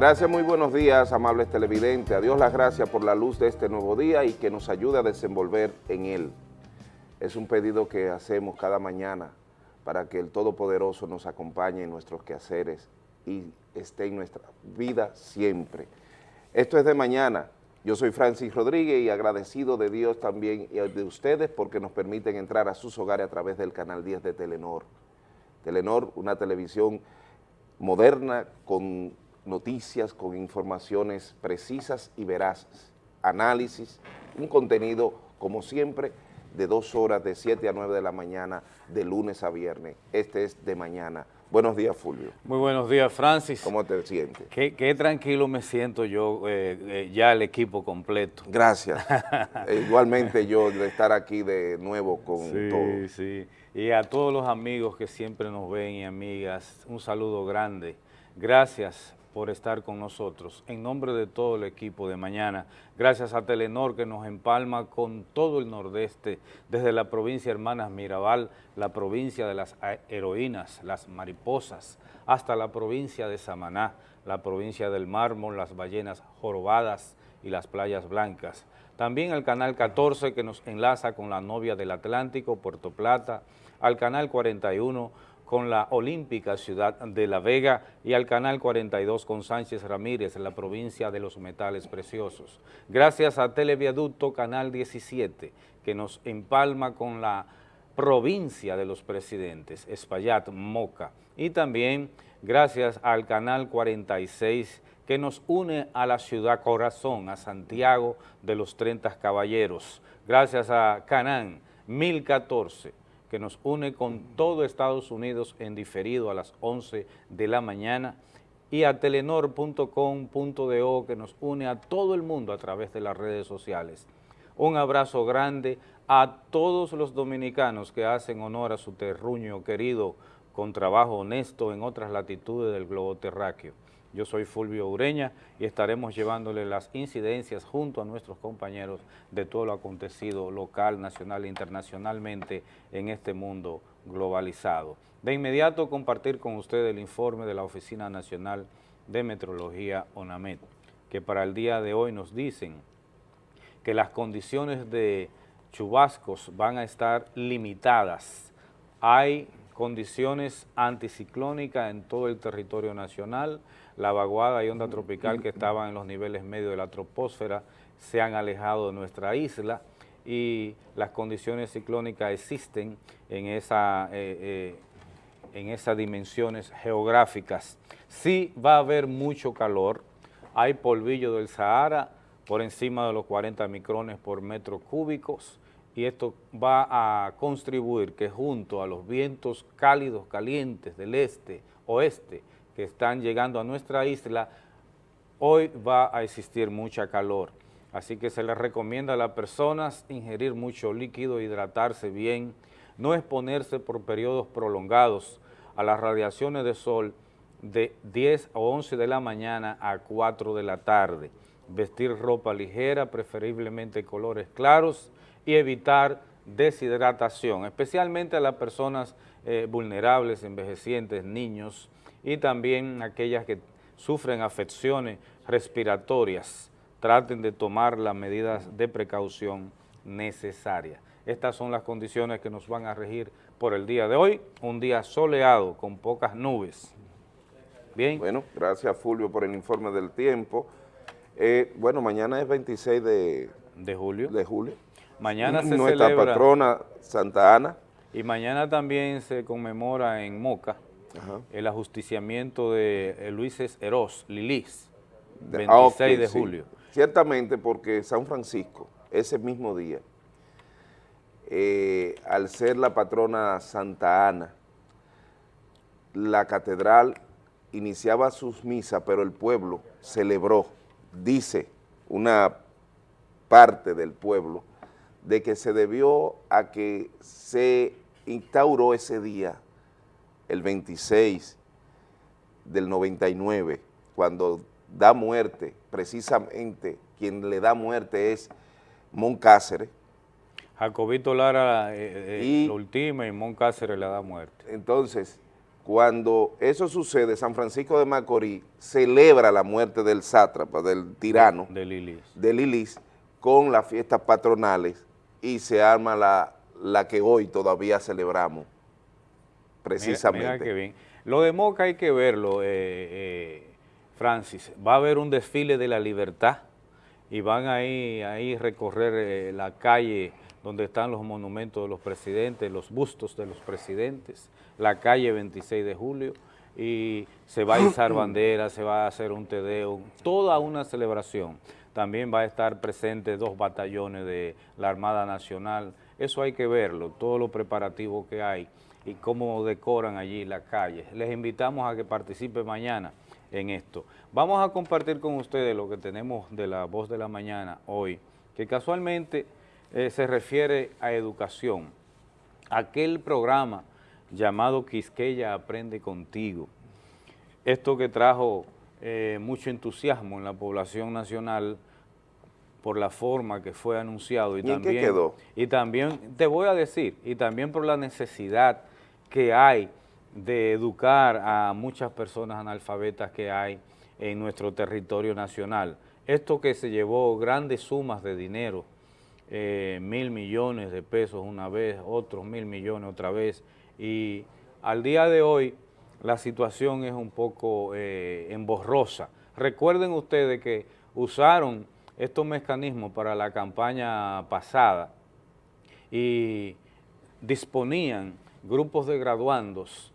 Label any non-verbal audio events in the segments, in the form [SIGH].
Gracias, muy buenos días, amables televidentes. A Dios las gracias por la luz de este nuevo día y que nos ayude a desenvolver en él. Es un pedido que hacemos cada mañana para que el Todopoderoso nos acompañe en nuestros quehaceres y esté en nuestra vida siempre. Esto es de mañana. Yo soy Francis Rodríguez y agradecido de Dios también y de ustedes porque nos permiten entrar a sus hogares a través del canal 10 de Telenor. Telenor, una televisión moderna con noticias, con informaciones precisas y veraces, análisis, un contenido, como siempre, de dos horas, de 7 a 9 de la mañana, de lunes a viernes. Este es de mañana. Buenos días, Fulvio. Muy buenos días, Francis. ¿Cómo te sientes? Qué, tranquilo me siento yo, eh, eh, ya el equipo completo. Gracias. [LAUGHS] Eh, igualmente yo de estar aquí de nuevo con todo. Sí, sí. Y a todos los amigos que siempre nos ven y amigas, un saludo grande. Gracias por estar con nosotros. En nombre de todo el equipo de mañana, gracias a Telenor que nos empalma con todo el nordeste, desde la provincia Hermanas Mirabal, la provincia de las heroínas, las mariposas, hasta la provincia de Samaná, la provincia del Mármol, las ballenas jorobadas y las playas blancas. También al Canal 14 que nos enlaza con la novia del Atlántico, Puerto Plata, al Canal 41 con la Olímpica Ciudad de La Vega y al Canal 42 con Sánchez Ramírez en la provincia de los metales preciosos. Gracias a Televiaducto Canal 17 que nos empalma con la provincia de los presidentes, Espaillat, Moca, y también gracias al Canal 46 que nos une a la ciudad corazón, a Santiago de los 30 Caballeros. Gracias a Canán 1014 que nos une con todo Estados Unidos en diferido a las 11 de la mañana y a telenor.com.do que nos une a todo el mundo a través de las redes sociales. Un abrazo grande a todos los dominicanos que hacen honor a su terruño querido con trabajo honesto en otras latitudes del globo terráqueo. Yo soy Fulvio Ureña y estaremos llevándole las incidencias junto a nuestros compañeros de todo lo acontecido local, nacional e internacionalmente en este mundo globalizado. De inmediato compartir con usted el informe de la Oficina Nacional de Metrología ONAMET, que para el día de hoy nos dicen que las condiciones de chubascos van a estar limitadas. Hay condiciones anticiclónicas en todo el territorio nacional, la vaguada y onda tropical que estaban en los niveles medios de la troposfera se han alejado de nuestra isla y las condiciones ciclónicas existen en, esa, eh, eh, en esas dimensiones geográficas. Sí va a haber mucho calor, hay polvillo del Sahara por encima de los 40 micrones por metro cúbicos, y esto va a contribuir que junto a los vientos cálidos, calientes del este, oeste, que están llegando a nuestra isla, hoy va a existir mucha calor. Así que se les recomienda a las personas ingerir mucho líquido, hidratarse bien, no exponerse por periodos prolongados a las radiaciones de sol de 10 o 11 de la mañana a 4 de la tarde, vestir ropa ligera, preferiblemente colores claros, y evitar deshidratación, especialmente a las personas eh, vulnerables, envejecientes, niños y también aquellas que sufren afecciones respiratorias. Traten de tomar las medidas de precaución necesarias. Estas son las condiciones que nos van a regir por el día de hoy, un día soleado con pocas nubes. Bien. Bueno, gracias Fulvio por el informe del tiempo. Eh, bueno, mañana es 26 de, de julio. De julio. Mañana se Nuestra patrona Santa Ana. Y mañana también se conmemora en Moca el ajusticiamiento de eh, Luis Eros, Lilis, 26 ah, de julio. Ciertamente porque San Francisco, ese mismo día, eh, al ser la patrona Santa Ana, la catedral iniciaba sus misas, pero el pueblo celebró, dice una parte del pueblo, de que se debió a que se instauró ese día, el 26 del 99, cuando da muerte, precisamente quien le da muerte es Moncáceres. Jacobito Lara eh, eh, y, lo última y Moncáceres le da muerte. Entonces, cuando eso sucede, San Francisco de Macorís celebra la muerte del sátrapa, del tirano, de Lilis, de Lilis con las fiestas patronales y se arma la, la que hoy todavía celebramos, precisamente. Mira, qué bien. Lo de Moca hay que verlo, eh, eh, Francis. Va a haber un desfile de la libertad y van ahí, ahí recorrer eh, la calle donde están los monumentos de los presidentes, los bustos de los presidentes, la calle 26 de julio, y se va a izar [CLEARS THROAT] bandera, se va a hacer un tedeo, toda una celebración. También va a estar presente dos batallones de la Armada Nacional, eso hay que verlo, todo lo preparativo que hay y cómo decoran allí la calle. Les invitamos a que participen mañana en esto. Vamos a compartir con ustedes lo que tenemos de la Voz de la Mañana hoy, que casualmente eh, se refiere a educación. Aquel programa llamado Quisqueya Aprende Contigo. Esto que trajo eh, mucho entusiasmo en la población nacional por la forma que fue anunciado y, también quedó? y también te voy a decir y también por la necesidad que hay de educar a muchas personas analfabetas que hay en nuestro territorio nacional. Esto que se llevó grandes sumas de dinero, eh, mil millones de pesos una vez, otros mil millones otra vez, y al día de hoy la situación es un poco eh, emborrosa. Recuerden ustedes que usaron estos mecanismos para la campaña pasada y disponían grupos de graduandos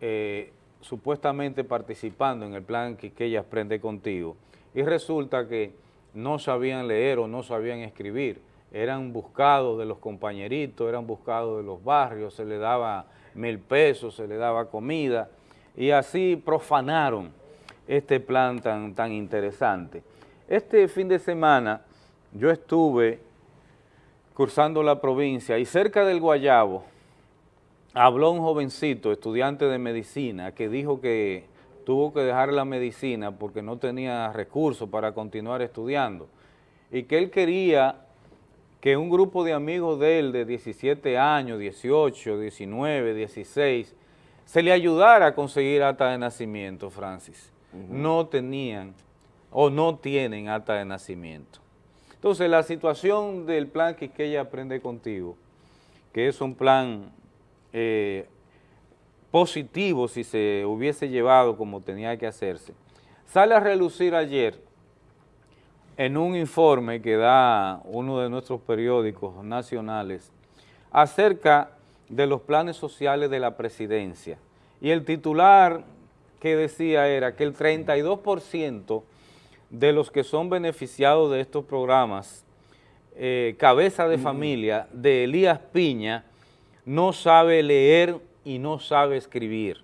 eh, supuestamente participando en el plan que, ella aprende contigo y resulta que no sabían leer o no sabían escribir, eran buscados de los compañeritos, eran buscados de los barrios, se les daba mil pesos, se les daba comida y así profanaron este plan tan, tan interesante. Este fin de semana yo estuve cursando la provincia y cerca del Guayabo habló un jovencito, estudiante de medicina, que dijo que tuvo que dejar la medicina porque no tenía recursos para continuar estudiando y que él quería que un grupo de amigos de él de 17 años, 18, 19, 16, se le ayudara a conseguir acta de nacimiento, Francis. No tenían o no tienen acta de nacimiento. Entonces, la situación del plan que ella aprende contigo, que es un plan eh, positivo si se hubiese llevado como tenía que hacerse, sale a relucir ayer en un informe que da uno de nuestros periódicos nacionales acerca de los planes sociales de la presidencia. Y el titular que decía era que el 32% de los que son beneficiados de estos programas, eh, cabeza de familia de Elías Piña, no sabe leer y no sabe escribir.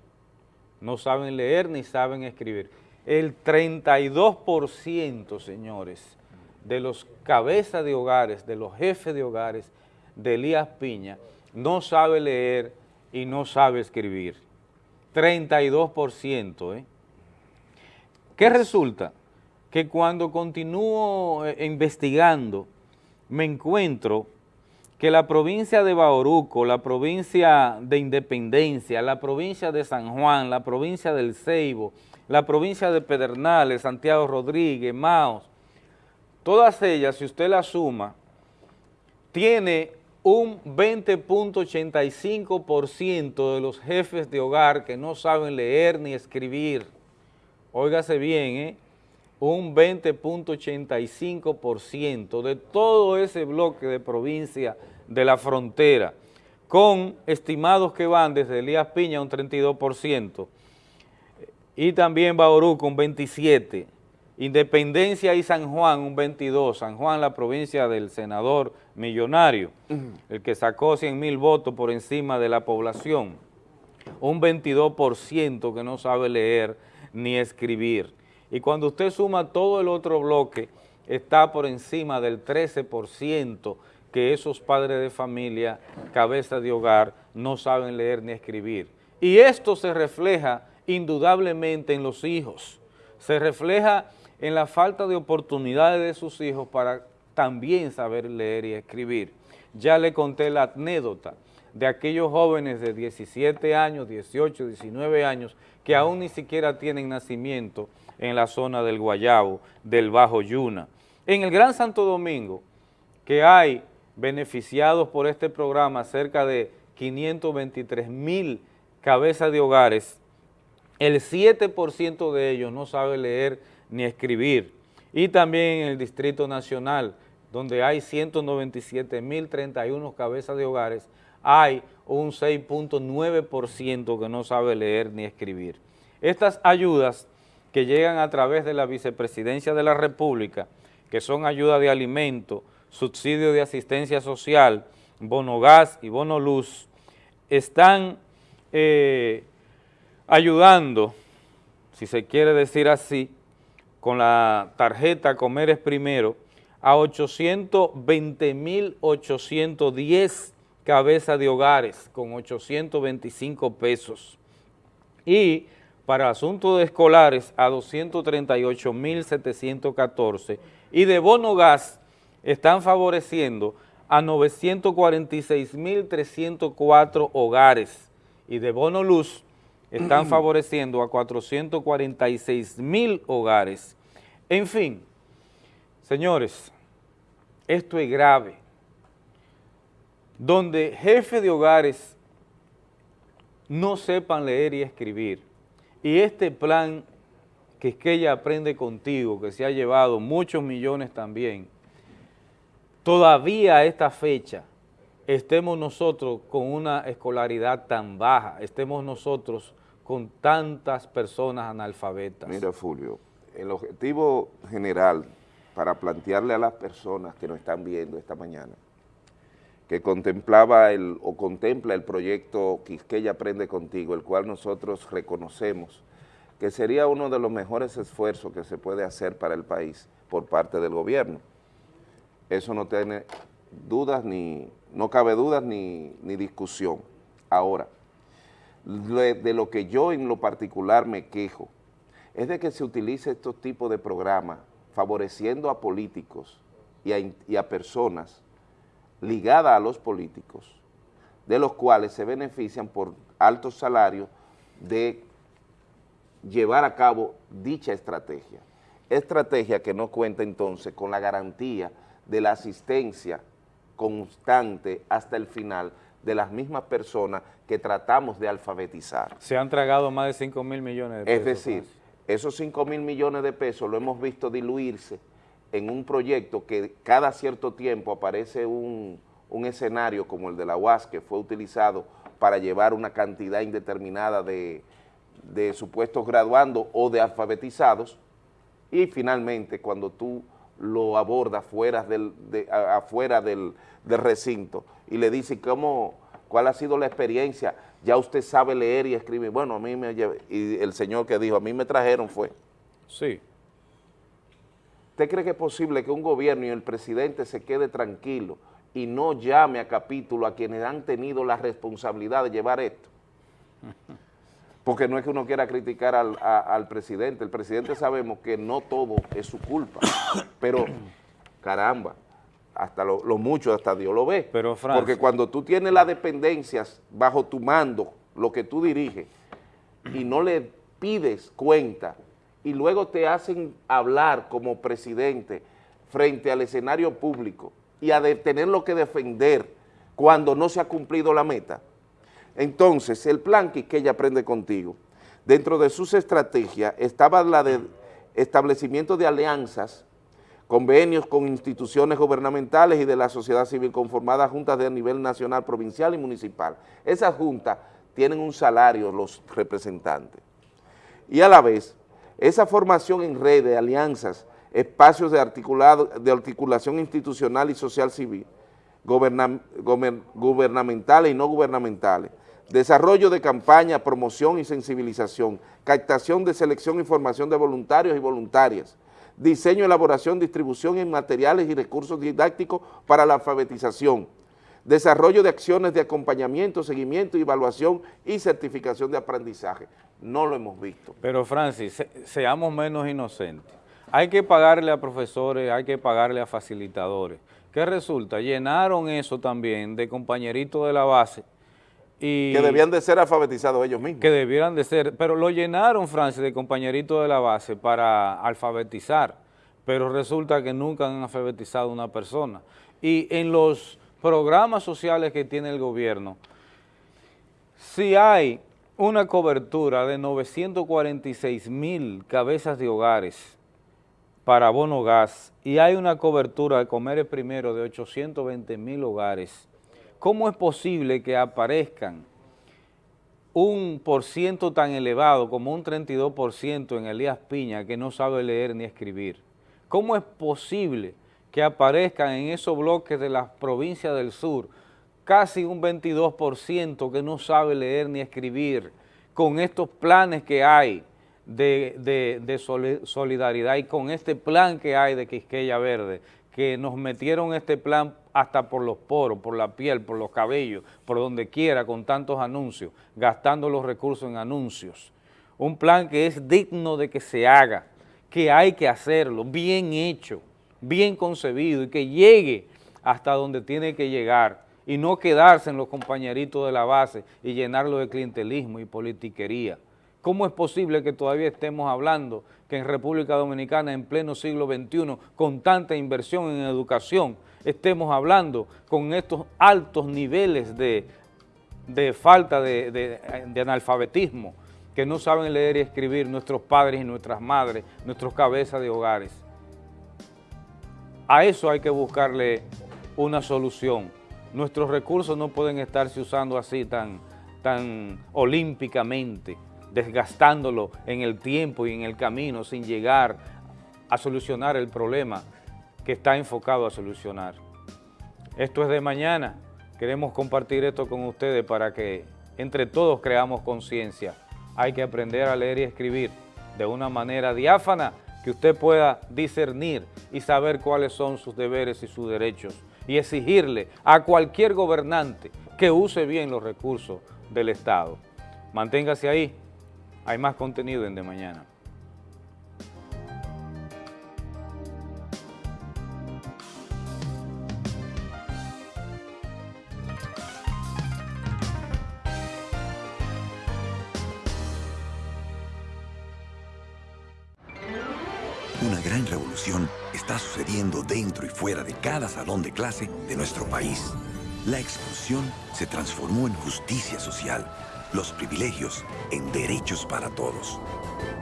No saben leer ni saben escribir. El 32%, señores, de los cabezas de hogares, de los jefes de hogares de Elías Piña, no sabe leer y no sabe escribir. 32%, ¿eh? ¿Qué resulta? Que cuando continúo eh, investigando, me encuentro que la provincia de Bauruco, la provincia de Independencia, la provincia de San Juan, la provincia del Ceibo, la provincia de Pedernales, Santiago Rodríguez, Maos, todas ellas, si usted las suma, tiene un 20.85% de los jefes de hogar que no saben leer ni escribir. Óigase bien, ¿eh? un 20.85% de todo ese bloque de provincia de la frontera, con estimados que van desde Elías Piña un 32%, y también Bauruco un 27%, Independencia y San Juan un 22%, San Juan la provincia del senador millonario, el que sacó 100 mil votos por encima de la población, un 22% que no sabe leer ni escribir. Y cuando usted suma todo el otro bloque, está por encima del 13% que esos padres de familia, cabeza de hogar, no saben leer ni escribir. Y esto se refleja indudablemente en los hijos, se refleja en la falta de oportunidades de sus hijos para también saber leer y escribir. ya le conté la anécdota de aquellos jóvenes de 17 años, 18, 19 años, que aún ni siquiera tienen nacimiento en la zona del Guayabo, del Bajo Yuna. En el Gran Santo Domingo, que hay beneficiados por este programa cerca de 523 mil cabezas de hogares, el 7% de ellos no sabe leer ni escribir. Y también en el Distrito Nacional, donde hay 197.031 cabezas de hogares, hay un 6.9% que no sabe leer ni escribir. Estas ayudas que llegan a través de la Vicepresidencia de la República, que son ayuda de alimento, subsidio de asistencia social, bono gas y bono luz, están eh, ayudando, si se quiere decir así, con la tarjeta Comer es Primero, a 820.810 cabezas de hogares con 825 pesos. Y para asuntos escolares a 238.714 y de bono gas están favoreciendo a 946.304 hogares y de bono luz están [CLEARS THROAT] favoreciendo a 446.000 hogares. En fin, señores, esto es grave. Donde jefes de hogares no sepan leer y escribir, y este plan que es que ella aprende contigo, que se ha llevado muchos millones también, todavía a esta fecha estemos nosotros con una escolaridad tan baja, estemos nosotros con tantas personas analfabetas. Mira, Fulvio, el objetivo general para plantearle a las personas que nos están viendo esta mañana, que contemplaba el, o contempla el proyecto Quisqueya Aprende Contigo, el cual nosotros reconocemos que sería uno de los mejores esfuerzos que se puede hacer para el país por parte del gobierno. Eso no tiene dudas ni, no cabe dudas ni, ni discusión. Ahora, de lo que yo en lo particular me quejo, es de que se utilice estos tipos de programas favoreciendo a políticos y a, y a personas ligadas a los políticos, de los cuales se benefician por altos salarios de llevar a cabo dicha estrategia. Estrategia que no cuenta entonces con la garantía de la asistencia constante hasta el final de las mismas personas que tratamos de alfabetizar. Se han tragado más de 5 mil millones de pesos. Es decir, esos 5 mil millones de pesos lo hemos visto diluirse en un proyecto que cada cierto tiempo aparece un, un escenario como el de la UAS que fue utilizado para llevar una cantidad indeterminada de, de supuestos graduandos o de alfabetizados y finalmente cuando tú lo abordas fuera del, afuera del, recinto y le dices cómo, cuál ha sido la experiencia, ya usted sabe leer y escribir, bueno, a mí me y el señor que dijo, a mí me trajeron fue. Sí. ¿Usted cree que es posible que un gobierno y el presidente se quede tranquilo y no llame a capítulo a quienes han tenido la responsabilidad de llevar esto? Porque no es que uno quiera criticar al, presidente, el presidente sabemos que no todo es su culpa, [COUGHS] pero caramba, hasta lo, mucho, hasta Dios lo ve. Pero, porque cuando tú tienes las dependencias bajo tu mando, lo que tú diriges, y no le pides cuenta, y luego te hacen hablar como presidente frente al escenario público y a tenerlo que defender cuando no se ha cumplido la meta, entonces, el plan que ella aprende contigo, dentro de sus estrategias estaba la de establecimiento de alianzas, convenios con instituciones gubernamentales y de la sociedad civil conformadas juntas de nivel nacional, provincial y municipal. Esas juntas tienen un salario los representantes. Y a la vez, esa formación en red de alianzas, espacios de, articulado, de articulación institucional y social civil, gubernamentales y no gubernamentales, desarrollo de campaña, promoción y sensibilización, captación de selección y formación de voluntarios y voluntarias, diseño, elaboración, distribución de materiales y recursos didácticos para la alfabetización, desarrollo de acciones de acompañamiento, seguimiento, evaluación y certificación de aprendizaje. No lo hemos visto. Pero Francis, seamos menos inocentes. Hay que pagarle a profesores, hay que pagarle a facilitadores, que resulta, llenaron eso también de compañeritos de la base, y que debían de ser alfabetizados ellos mismos. Que debieran de ser, pero lo llenaron, Francis, de compañeritos de la base para alfabetizar, pero resulta que nunca han alfabetizado a una persona. Y en los programas sociales que tiene el gobierno, si hay una cobertura de 946 mil cabezas de hogares para bono gas y hay una cobertura de comer primero de 820 mil hogares, ¿cómo es posible que aparezcan un por ciento tan elevado como un 32% en Elías Piña que no sabe leer ni escribir? ¿Cómo es posible que aparezcan en esos bloques de las provincias del sur casi un 22% que no sabe leer ni escribir con estos planes que hay de, solidaridad y con este plan que hay de Quisqueya Verde, que nos metieron este plan hasta por los poros, por la piel, por los cabellos, por donde quiera, con tantos anuncios, gastando los recursos en anuncios. Un plan que es digno de que se haga, que hay que hacerlo, bien hecho, bien concebido y que llegue hasta donde tiene que llegar y no quedarse en los compañeritos de la base y llenarlo de clientelismo y politiquería. ¿Cómo es posible que todavía estemos hablando que en República Dominicana en pleno siglo XXI, con tanta inversión en educación, estemos hablando con estos altos niveles de, falta de, de analfabetismo, que no saben leer y escribir nuestros padres y nuestras madres, nuestros cabezas de hogares? A eso hay que buscarle una solución. Nuestros recursos no pueden estarse usando así tan, tan olímpicamente desgastándolo en el tiempo y en el camino sin llegar a solucionar el problema que está enfocado a solucionar. Esto es de mañana, queremos compartir esto con ustedes para que entre todos creamos conciencia. Hay que aprender a leer y escribir de una manera diáfana que usted pueda discernir y saber cuáles son sus deberes y sus derechos y exigirle a cualquier gobernante que use bien los recursos del Estado. Manténgase ahí, hay más contenido en De Mañana. Cada salón de clase de nuestro país. La exclusión se transformó en justicia social los privilegios en derechos para todos.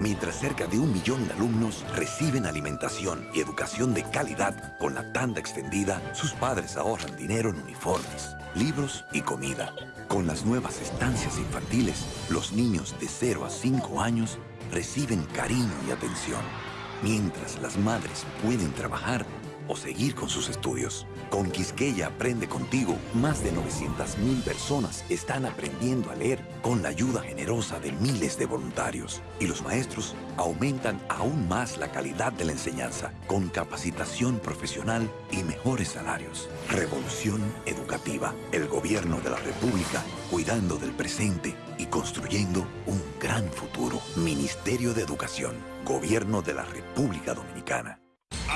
Mientras cerca de un millón de alumnos reciben alimentación y educación de calidad con la tanda extendida, sus padres ahorran dinero en uniformes, libros y comida. Con las nuevas estancias infantiles, los niños de 0 a 5 años reciben cariño y atención, mientras las madres pueden trabajar o seguir con sus estudios. Con Quisqueya Aprende Contigo, más de 900.000 personas están aprendiendo a leer con la ayuda generosa de miles de voluntarios. Y los maestros aumentan aún más la calidad de la enseñanza con capacitación profesional y mejores salarios. Revolución Educativa. El Gobierno de la República cuidando del presente y construyendo un gran futuro. Ministerio de Educación. Gobierno de la República Dominicana.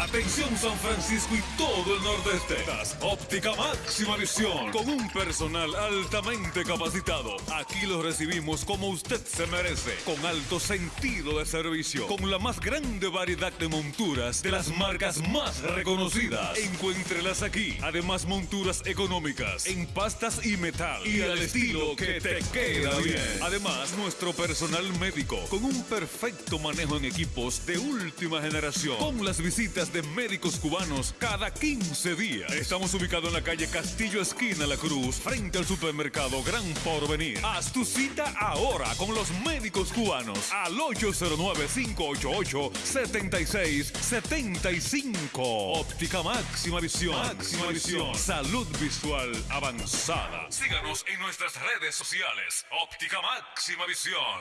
Atención San Francisco y todo el nordeste. Óptica máxima visión con un personal altamente capacitado. Aquí lo recibimos como usted se merece, con alto sentido de servicio, con la más grande variedad de monturas de las marcas más reconocidas. Encuéntrelas aquí. Además monturas económicas en pastas y metal y al estilo que te queda bien. Además nuestro personal médico con un perfecto manejo en equipos de última generación. Con las visitas de médicos cubanos cada 15 días. Estamos ubicados en la calle Castillo Esquina La Cruz, frente al supermercado Gran Porvenir. Haz tu cita ahora con los médicos cubanos al 809-588-7675. Óptica Máxima Visión. Máxima Visión. Salud visual avanzada. Síganos en nuestras redes sociales. Óptica Máxima Visión.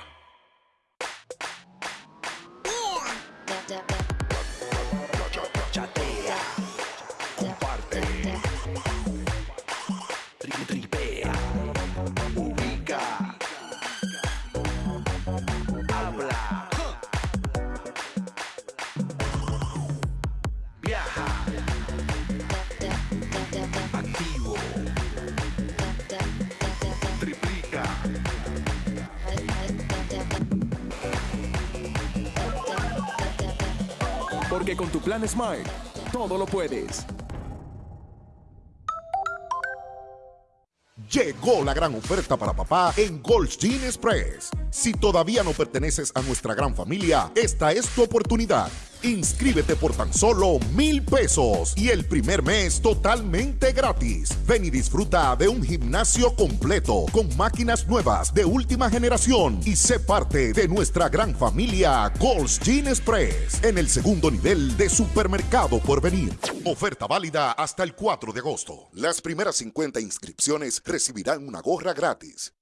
Porque con tu plan Smart, todo lo puedes. Llegó la gran oferta para papá en Goldstein Express. Si todavía no perteneces a nuestra gran familia, esta es tu oportunidad. Inscríbete por tan solo mil pesos y el primer mes totalmente gratis. Ven y disfruta de un gimnasio completo con máquinas nuevas de última generación y sé parte de nuestra gran familia Gold's Gin Express en el segundo nivel de supermercado por venir. Oferta válida hasta el 4 de agosto. Las primeras 50 inscripciones recibirán una gorra gratis.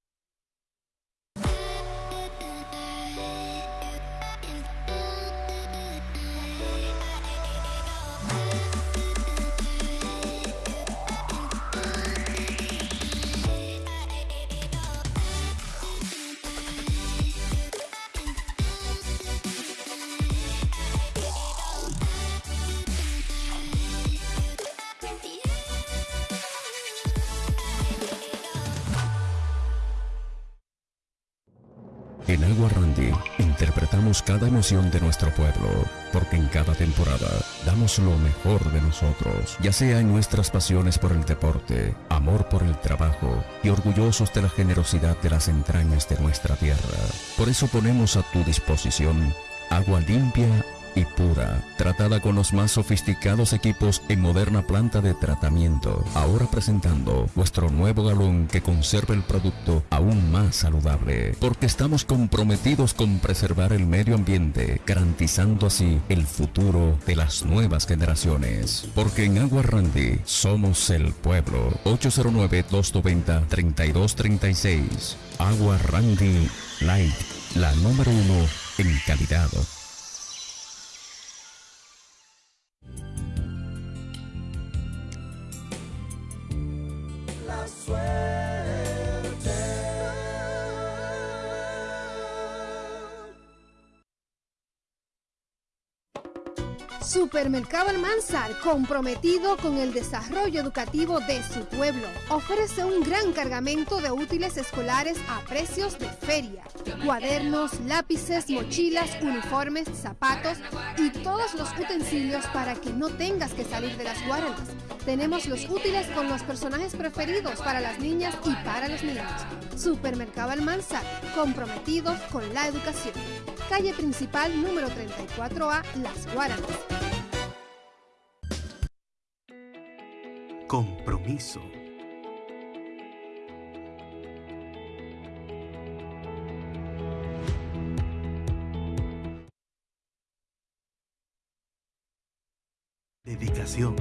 Interpretamos cada emoción de nuestro pueblo, porque en cada temporada damos lo mejor de nosotros, ya sea en nuestras pasiones por el deporte, amor por el trabajo y orgullosos de la generosidad de las entrañas de nuestra tierra. Por eso ponemos a tu disposición agua limpia y pura, tratada con los más sofisticados equipos en moderna planta de tratamiento. Ahora presentando nuestro nuevo galón que conserva el producto aún más saludable, porque estamos comprometidos con preservar el medio ambiente, garantizando así el futuro de las nuevas generaciones. Porque en Agua Randy somos el pueblo. 809-290-3236. Agua Randy Light, la número uno en calidad. swear. Supermercado Almanzar, comprometido con el desarrollo educativo de su pueblo, ofrece un gran cargamento de útiles escolares a precios de feria. Cuadernos, lápices, mochilas, uniformes, zapatos y todos los utensilios para que no tengas que salir de las guaranas. Tenemos los útiles con los personajes preferidos para las niñas y para los niños. Supermercado Almanzar, comprometidos con la educación. Calle principal número 34A, Las Guaranas. Compromiso. Dedicación.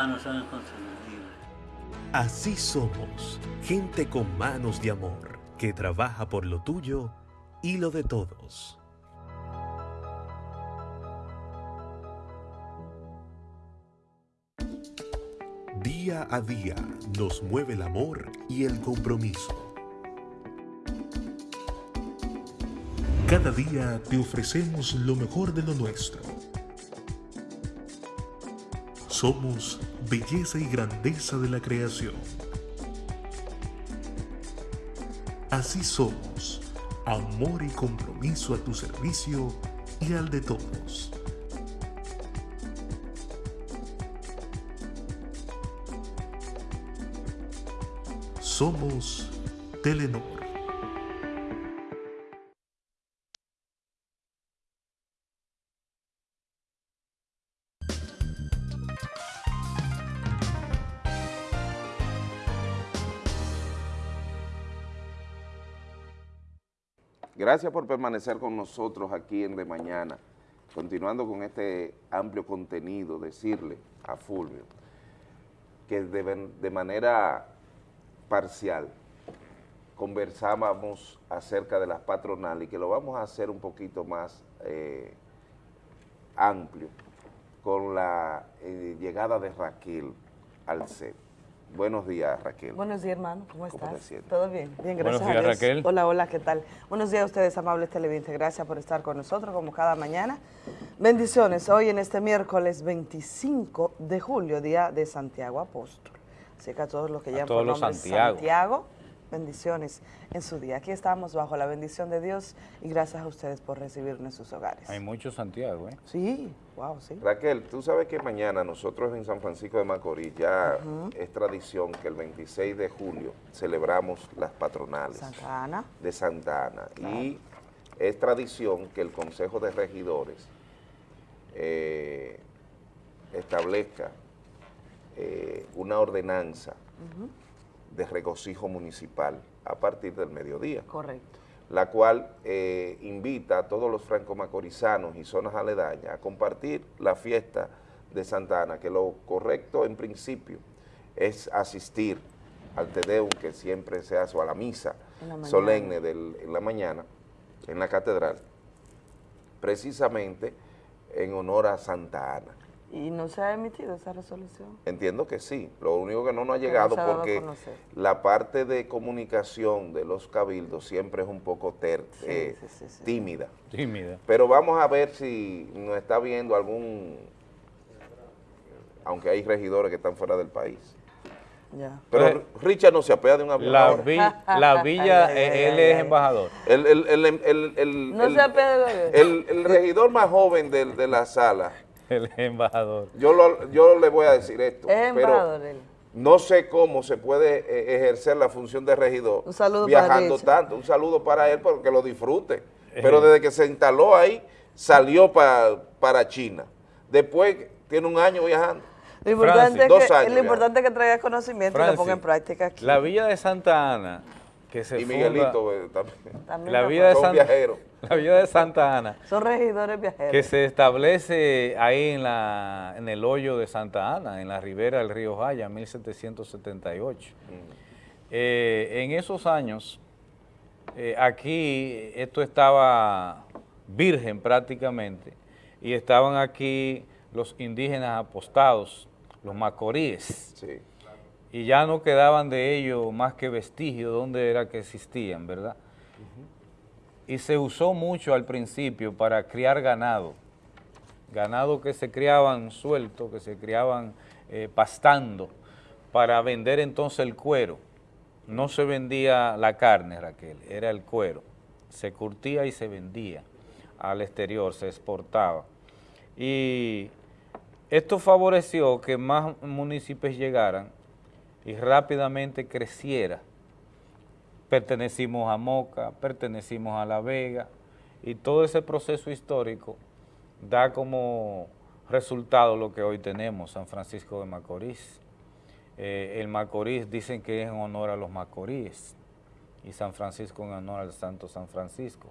Manos son inconfundibles. Así somos, gente con manos de amor, que trabaja por lo tuyo y lo de todos. Día a día nos mueve el amor y el compromiso. Cada día te ofrecemos lo mejor de lo nuestro. Somos belleza y grandeza de la creación. Así somos, amor y compromiso a tu servicio y al de todos. Somos Telenor. Gracias por permanecer con nosotros aquí en De Mañana. Continuando con este amplio contenido, decirle a Fulvio que de, manera parcial conversábamos acerca de las patronales y que lo vamos a hacer un poquito más eh, amplio con la eh, llegada de Raquel al set. Buenos días, Raquel. Buenos días, hermano. ¿Cómo ¿Cómo estás? ¿Todo bien? Bien, Buenos gracias días, a Dios. Raquel. Hola, hola, ¿qué tal? Buenos días a ustedes, amables televidentes. Gracias por estar con nosotros, como cada mañana. Bendiciones. Hoy en este miércoles 25 de julio, día de Santiago Apóstol. Así que a todos los que todos por los nombre Santiago. Santiago, bendiciones en su día. Aquí estamos bajo la bendición de Dios y gracias a ustedes por recibirnos en sus hogares. Hay mucho Santiago, ¿eh? Sí, wow, sí. Raquel, tú sabes que mañana nosotros en San Francisco de Macorís ya es tradición que el 26 de julio celebramos las patronales Santa Ana. de Santa Ana. Y es tradición que el Consejo de Regidores eh, establezca eh, una ordenanza de regocijo municipal a partir del mediodía Correcto. la cual eh, invita a todos los franco-macorizanos y zonas aledañas a compartir la fiesta de Santa Ana, que lo correcto en principio es asistir al Tedeum que siempre se hace, o a la misa la solemne del- en la mañana en la catedral, precisamente en honor a Santa Ana. ¿Y no se ha emitido esa resolución? Entiendo que sí, lo único que no nos ha no llegado porque la parte de comunicación de los cabildos siempre es un poco ter- Sí, eh, sí, sí, sí. tímida. Tímida. Pero vamos a ver si nos está viendo algún, aunque hay regidores que están fuera del país. Ya. Pero Richard no se apea de un avión La, ahora. vi- [LAUGHS] la villa, eh, él es embajador. El, el- el- el- el- No el- se apea del avión. el- el regidor más joven de, de la sala, El embajador. yo, lo- yo le voy a decir esto, Es pero embajador él. no sé cómo se puede eh, ejercer la función de regidor Un saludo viajando tanto. Un saludo para él porque lo disfrute. Pero desde que se instaló ahí, salió pa- para China. Después tiene un año viajando. Lo importante, Francis, dos es que, años lo importante es que traiga conocimiento y lo ponga en práctica aquí. La villa de Santa Ana, que se Y funda- Miguelito eh, también. También la villa de Son Santa viajeros. [LAUGHS] La de Santa Ana, Son regidores viajeros. que se establece ahí en, la, en el hoyo de Santa Ana, en la ribera del río Jaya, 1778. Eh, en esos años, eh, aquí esto estaba virgen prácticamente, y estaban aquí los indígenas apostados, los macoríes, Sí. Y ya no quedaban de ellos más que vestigios donde era que existían, ¿verdad? Y se usó mucho al principio para criar ganado, ganado que se criaban suelto, que se criaban eh, pastando, para vender entonces el cuero. No se vendía la carne, Raquel, era el cuero. Se curtía y se vendía al exterior, se exportaba. Y esto favoreció que más municipios llegaran y rápidamente creciera. Pertenecimos a Moca, pertenecimos a La Vega y todo ese proceso histórico da como resultado lo que hoy tenemos, San Francisco de Macorís. Eh, el Macorís dicen que es en honor a los macoríes y San Francisco en honor al Santo San Francisco.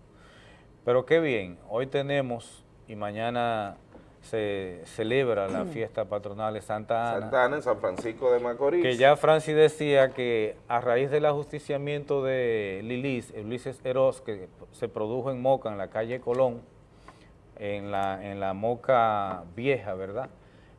Pero qué bien, hoy tenemos y mañana se celebra la fiesta patronal de Santa Ana. Santa Ana en San Francisco de Macorís. Que ya Francis decía que a raíz del ajusticiamiento de Lilis, Ulises Eros, que se produjo en Moca, en la calle Colón, en la, en la Moca Vieja, ¿verdad?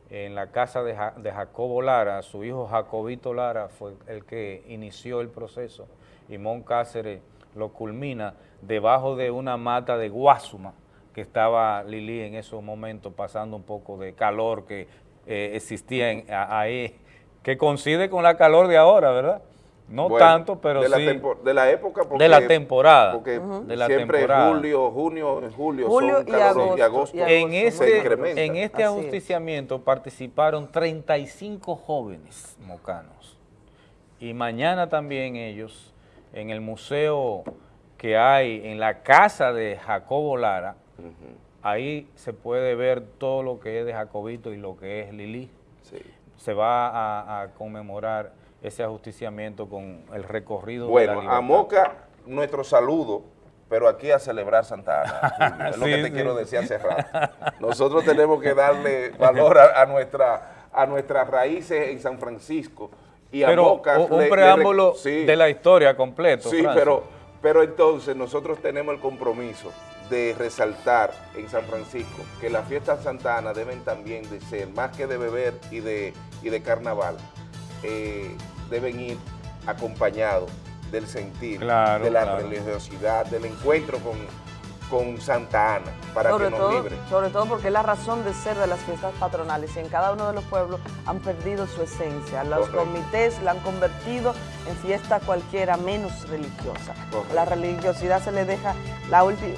En la casa de, Ja- de Jacobo Lara, su hijo Jacobito Lara fue el que inició el proceso y Mon Cáceres lo culmina debajo de una mata de guasuma que estaba Lili en esos momentos pasando un poco de calor que eh, existía en- a- ahí, que coincide con la calor de ahora, ¿verdad? No Bueno, tanto, pero de la sí tempo- de la época porque, de la temporada, porque de la siempre temporada. julio, junio, julio, Julio son y agosto, y agosto, y en agosto, se este, en este Así es. ajusticiamiento participaron 35 jóvenes mocanos. Y mañana también ellos, en el museo que hay en la casa de Jacobo Lara, ahí se puede ver todo lo que es de Jacobito y lo que es Lili. Sí. Se va a, a conmemorar ese ajusticiamiento con el recorrido de la Bueno, a. Moca, nuestro saludo, pero aquí a celebrar Santa Ana. [LAUGHS] Es lo Sí, que te sí. quiero decir hace rato. Nosotros tenemos que darle valor a, a nuestra, a nuestras raíces en San Francisco. Y a Pero Moca un, le preámbulo sí. de la historia completo. Sí, Francis. pero, pero entonces nosotros tenemos el compromiso de resaltar en San Francisco que las fiestas Santa Ana deben también de ser, más que de beber y de, y de carnaval, eh, deben ir acompañados del sentir, Claro, de la claro. religiosidad, del encuentro con, con Santa Ana, para sobre que nos todo, libre. Sobre todo porque es la razón de ser de las fiestas patronales y en cada uno de los pueblos han perdido su esencia. Los Correcto. comités la han convertido en fiesta cualquiera menos religiosa. Correcto. La religiosidad se le deja la ulti-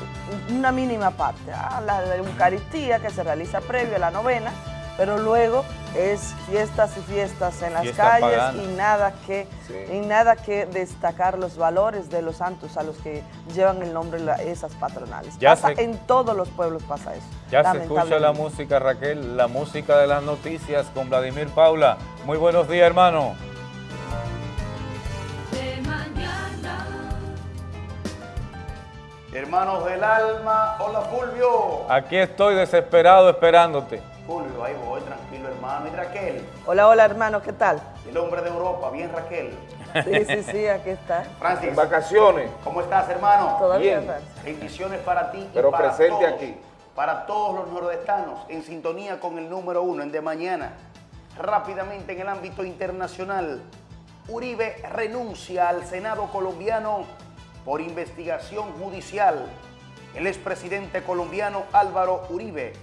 una mínima parte, ah, la Eucaristía que se realiza previo a la novena, pero luego es fiestas y fiestas en las Fiesta calles pagana. y nada que Sí. y nada que destacar los valores de los santos a los que llevan el nombre la- esas patronales. Ya Pasa se- en todos los pueblos pasa eso. Ya se escucha la música, Raquel, la música de las noticias con Vladimir Paula. Muy buenos días, hermano. Hermanos del alma, hola Fulvio. Aquí estoy desesperado esperándote. Fulvio, ahí voy, tranquilo hermano. Y Raquel, Hola, hola hermano, ¿qué tal? el hombre de Europa, bien Raquel. Sí, sí, sí, aquí está. [LAUGHS] Francis, En vacaciones, ¿cómo estás hermano? Todavía, Bien. Francis. Bendiciones para ti y Pero para presente todos, aquí. Para todos los nordestanos, en sintonía con el número uno en De Mañana. Rápidamente en el ámbito internacional, Uribe renuncia al Senado colombiano por investigación judicial. El expresidente colombiano Álvaro Uribe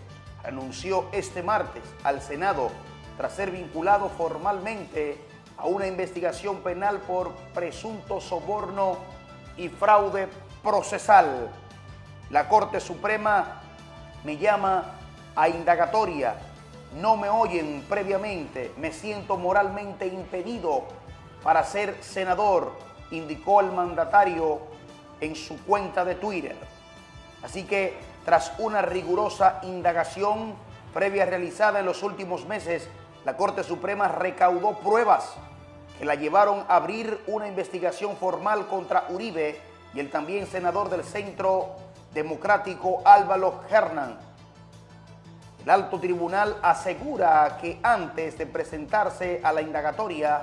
renunció este martes al Senado tras ser vinculado formalmente a una investigación penal por presunto soborno y fraude procesal. La Corte Suprema me llama a indagatoria. No me oyen previamente. Me siento moralmente impedido para ser senador, indicó el mandatario en su cuenta de Twitter. Así que, tras una rigurosa indagación previa realizada en los últimos meses, la Corte Suprema recaudó pruebas que la llevaron a abrir una investigación formal contra Uribe y el también senador del Centro Democrático Álvaro Hernán. El alto tribunal asegura que antes de presentarse a la indagatoria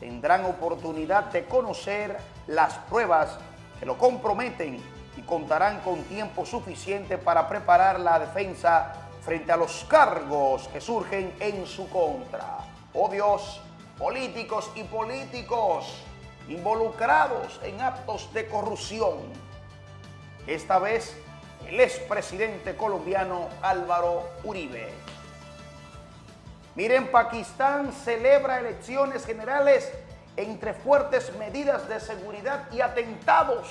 tendrán oportunidad de conocer las pruebas que lo comprometen contarán con tiempo suficiente para preparar la defensa frente a los cargos que surgen en su contra. Oh Dios, políticos y políticos involucrados en actos de corrupción. Esta vez el expresidente colombiano Álvaro Uribe. Miren, Pakistán celebra elecciones generales entre fuertes medidas de seguridad y atentados.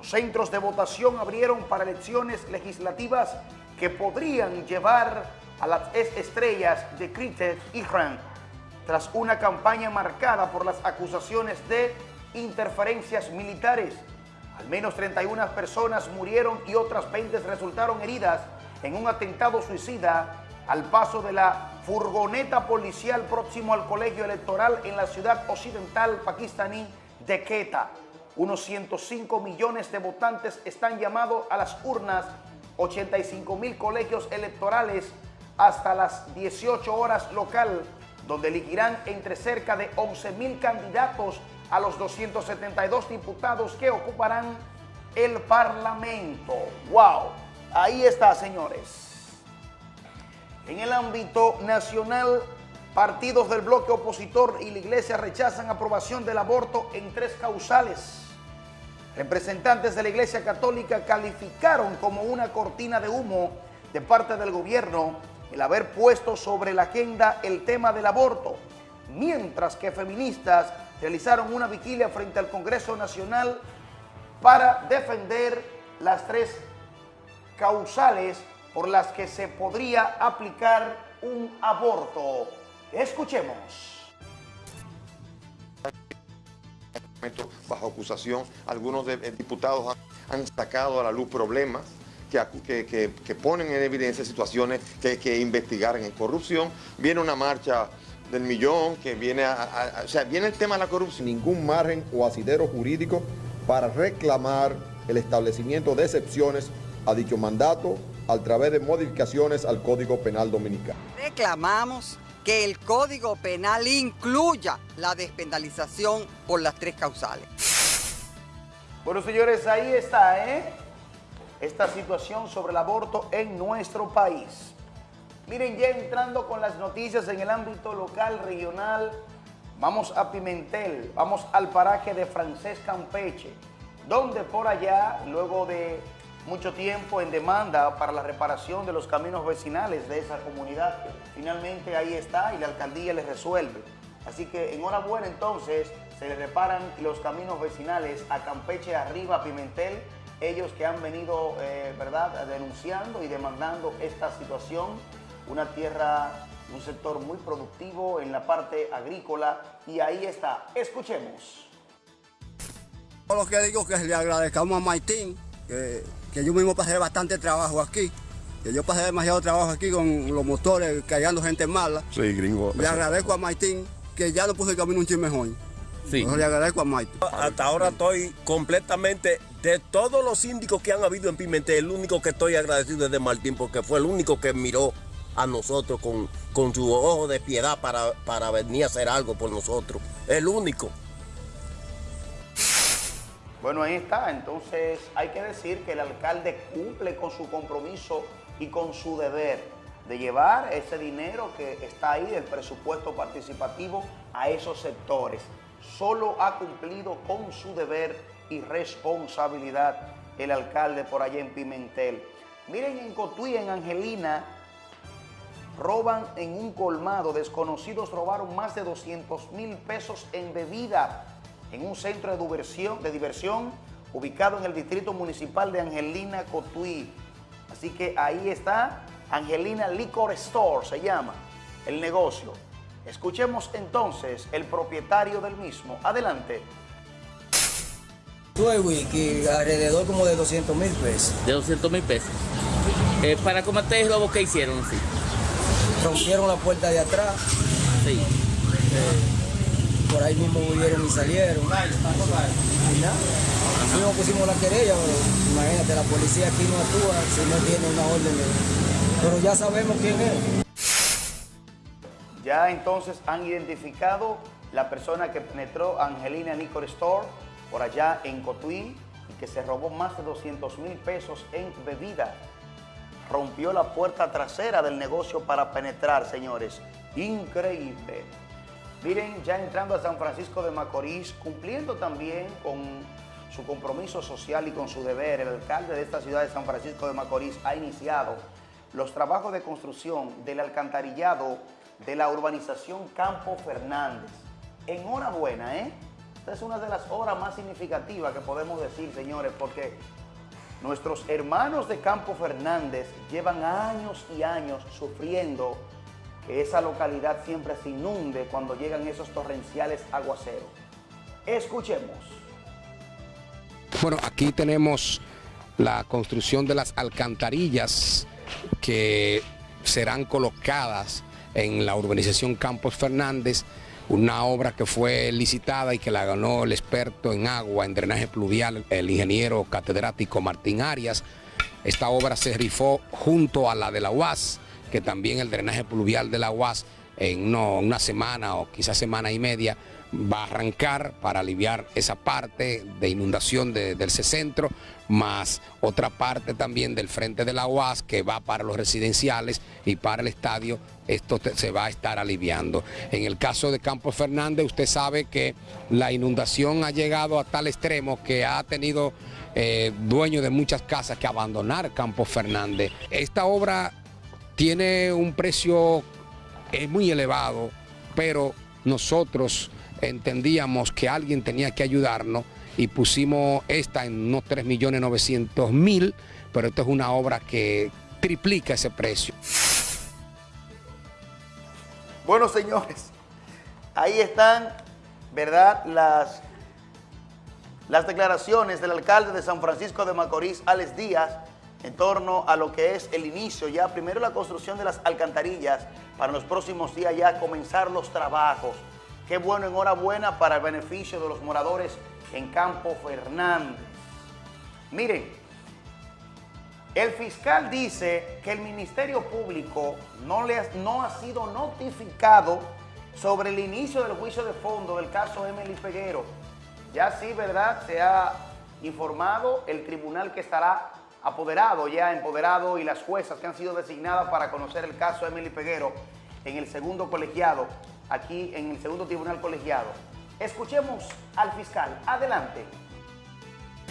Los centros de votación abrieron para elecciones legislativas que podrían llevar a las estrellas de cricket Iran tras una campaña marcada por las acusaciones de interferencias militares. Al menos 31 personas murieron y otras 20 resultaron heridas en un atentado suicida al paso de la furgoneta policial próximo al colegio electoral en la ciudad occidental pakistaní de Quetta. Unos 105 millones de votantes están llamados a las urnas, 85 mil colegios electorales hasta las 18 horas local, donde elegirán entre cerca de 11 mil candidatos a los 272 diputados que ocuparán el Parlamento. ¡Wow! Ahí está, señores. En el ámbito nacional, partidos del bloque opositor y la iglesia rechazan aprobación del aborto en tres causales. Representantes de la iglesia católica calificaron como una cortina de humo de parte del gobierno el haber puesto sobre la agenda el tema del aborto, mientras que feministas realizaron una vigilia frente al Congreso Nacional para defender las tres causales por las que se podría aplicar un aborto. Escuchemos. Bajo acusación. Algunos de- eh, diputados han, han sacado a la luz problemas que, que- que- que ponen en evidencia situaciones que hay que investigar en corrupción. Viene una marcha del millón que viene a, a- a- o sea, viene el tema de la corrupción. ningún margen o asidero jurídico para reclamar el establecimiento de excepciones a dicho mandato a través de modificaciones al Código Penal Dominicano. Reclamamos que el Código Penal incluya la despenalización por las tres causales. Bueno, señores, ahí está, ¿eh? Esta situación sobre el aborto en nuestro país. Miren, ya entrando con las noticias en el ámbito local, regional, vamos a Pimentel, vamos al paraje de Francés Campeche, donde por allá, luego de mucho tiempo en demanda para la reparación de los caminos vecinales de esa comunidad, finalmente ahí está y la alcaldía les resuelve. Así que enhorabuena entonces, se le reparan los caminos vecinales a Campeche arriba, Pimentel, ellos que han venido, eh, ¿verdad?, denunciando y demandando esta situación, una tierra, un sector muy productivo en la parte agrícola, y ahí está. Escuchemos. Lo que digo que le agradezcamos a Maitín, que, que yo mismo pasé bastante trabajo aquí, que yo pasé demasiado trabajo aquí con los motores, cargando gente mala. Sí, gringo. Le agradezco a Maitín que ya no puso el camino un chisme mejor. Sí. le agradezco a Maitín. Hasta ahora estoy completamente, de todos los síndicos que han habido en Pimentel, el único que estoy agradecido es de Martín, porque fue el único que miró a nosotros con, con su ojo de piedad para, para venir a hacer algo por nosotros. El único. Bueno, ahí está. Entonces hay que decir que el alcalde cumple con su compromiso y con su deber de llevar ese dinero que está ahí del presupuesto participativo a esos sectores. Solo ha cumplido con su deber y responsabilidad el alcalde por allá en Pimentel. Miren en Cotuí, en Angelina, roban en un colmado. Desconocidos robaron más de 200 mil pesos en bebida en un centro de diversión, de diversión ubicado en el distrito municipal de Angelina Cotuí. Así que ahí está Angelina Liquor Store, se llama el negocio. Escuchemos entonces el propietario del mismo. Adelante. Tuve wiki alrededor como de 200 mil pesos. De 200 mil pesos. Eh, ¿Para combatir el robo que hicieron? Sí. Rompieron la puerta de atrás. Sí. Eh, por ahí mismo huyeron y salieron. Y nada. Fuimos, pusimos la querella, pero imagínate, la policía aquí no actúa si no tiene una orden de... Pero ya sabemos quién es. Ya entonces han identificado la persona que penetró Angelina Liquor Store por allá en Cotuí y que se robó más de 200 mil pesos en bebida. Rompió la puerta trasera del negocio para penetrar, señores. Increíble. Miren, ya entrando a San Francisco de Macorís, cumpliendo también con su compromiso social y con su deber, el alcalde de esta ciudad de San Francisco de Macorís ha iniciado los trabajos de construcción del alcantarillado de la urbanización Campo Fernández. Enhorabuena, ¿eh? Esta es una de las obras más significativas que podemos decir, señores, porque nuestros hermanos de Campo Fernández llevan años y años sufriendo que esa localidad siempre se inunde cuando llegan esos torrenciales aguaceros. Escuchemos. Bueno, aquí tenemos la construcción de las alcantarillas que serán colocadas en la urbanización Campos Fernández, una obra que fue licitada y que la ganó el experto en agua, en drenaje pluvial, el ingeniero catedrático Martín Arias. Esta obra se rifó junto a la de la UAS, que también el drenaje pluvial de la UAS en una semana o quizás semana y media va a arrancar para aliviar esa parte de inundación del ese centro, más otra parte también del frente de la UAS que va para los residenciales y para el estadio, esto se va a estar aliviando. En el caso de Campos Fernández, usted sabe que la inundación ha llegado a tal extremo que ha tenido eh, dueños de muchas casas que abandonar Campos Fernández. Esta obra tiene un precio eh, muy elevado, pero nosotros entendíamos que alguien tenía que ayudarnos y pusimos esta en unos 3.900.000, pero esto es una obra que triplica ese precio. Bueno, señores, ahí están, ¿verdad?, las, las declaraciones del alcalde de San Francisco de Macorís, Alex Díaz, en torno a lo que es el inicio, ya primero la construcción de las alcantarillas, para los próximos días ya comenzar los trabajos. Qué bueno, enhorabuena para el beneficio de los moradores en Campo Fernández. Miren, el fiscal dice que el Ministerio Público no, ha, no ha sido notificado sobre el inicio del juicio de fondo del caso Emily Peguero. Ya sí, ¿verdad? Se ha informado el tribunal que estará apoderado, ya empoderado, y las juezas que han sido designadas para conocer el caso de Emily Peguero en el segundo colegiado, aquí en el segundo tribunal colegiado. Escuchemos al fiscal. Adelante.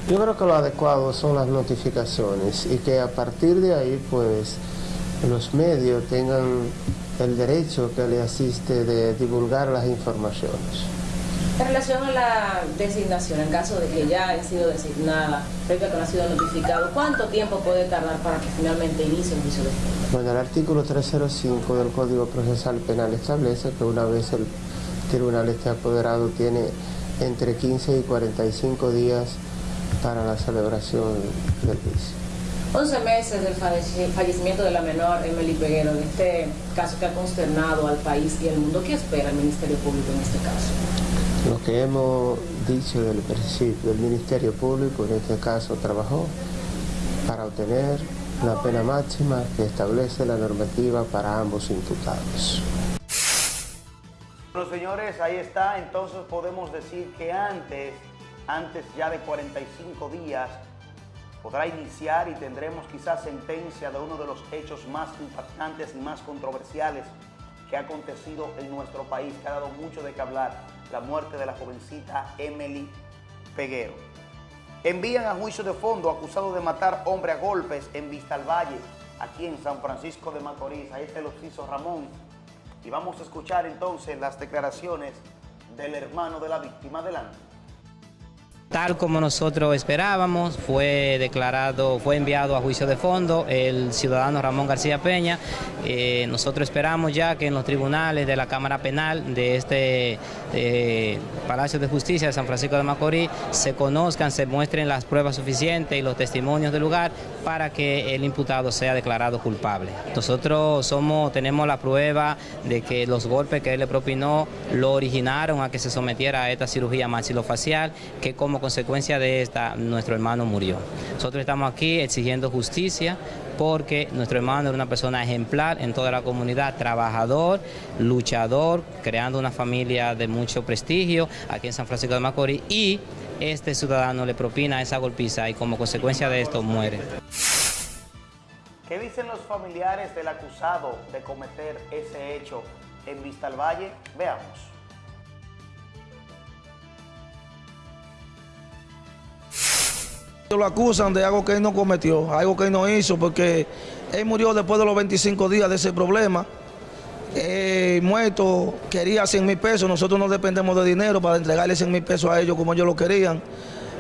Yo creo que lo adecuado son las notificaciones y que a partir de ahí, pues, los medios tengan el derecho que le asiste de divulgar las informaciones. En relación a la designación, en caso de que ya haya sido designada, previo a que no ha sido notificado, ¿cuánto tiempo puede tardar para que finalmente inicie un juicio de fondo? Bueno, el artículo 305 del Código Procesal Penal establece que una vez el tribunal esté apoderado tiene entre 15 y 45 días para la celebración del juicio. 11 meses del fallecimiento de la menor Emily Peguero, en este caso que ha consternado al país y al mundo, ¿qué espera el Ministerio Público en este caso? Lo que hemos dicho del principio, el Ministerio Público en este caso trabajó para obtener la pena máxima que establece la normativa para ambos imputados. Bueno, señores, ahí está. Entonces podemos decir que antes, antes ya de 45 días, podrá iniciar y tendremos quizás sentencia de uno de los hechos más impactantes y más controversiales que ha acontecido en nuestro país, que ha dado mucho de qué hablar, la muerte de la jovencita Emily Peguero. Envían a juicio de fondo acusado de matar hombre a golpes en Vista al Valle, aquí en San Francisco de Macorís. Ahí está el oficio Ramón. Y vamos a escuchar entonces las declaraciones del hermano de la víctima. Adelante. Tal como nosotros esperábamos, fue declarado, fue enviado a juicio de fondo el ciudadano Ramón García Peña. Eh, nosotros esperamos ya que en los tribunales de la Cámara Penal de este Palacio de Justicia de San Francisco de Macorís se conozcan, se muestren las pruebas suficientes y los testimonios del lugar para que el imputado sea declarado culpable. Nosotros somos, tenemos la prueba de que los golpes que él le propinó lo originaron a que se sometiera a esta cirugía maxilofacial, que como consecuencia de esta nuestro hermano murió. Nosotros estamos aquí exigiendo justicia porque nuestro hermano era una persona ejemplar en toda la comunidad, trabajador, luchador, creando una familia de mucho prestigio aquí en San Francisco de Macorís y este ciudadano le propina esa golpiza y como consecuencia de esto muere. ¿Qué dicen los familiares del acusado de cometer ese hecho en Vista al Valle? Veamos. Lo acusan de algo que él no cometió, algo que él no hizo, porque él murió después de los 25 días de ese problema. Muerto quería 100 mil pesos, nosotros no dependemos de dinero para entregarle 100 mil pesos a ellos como ellos lo querían.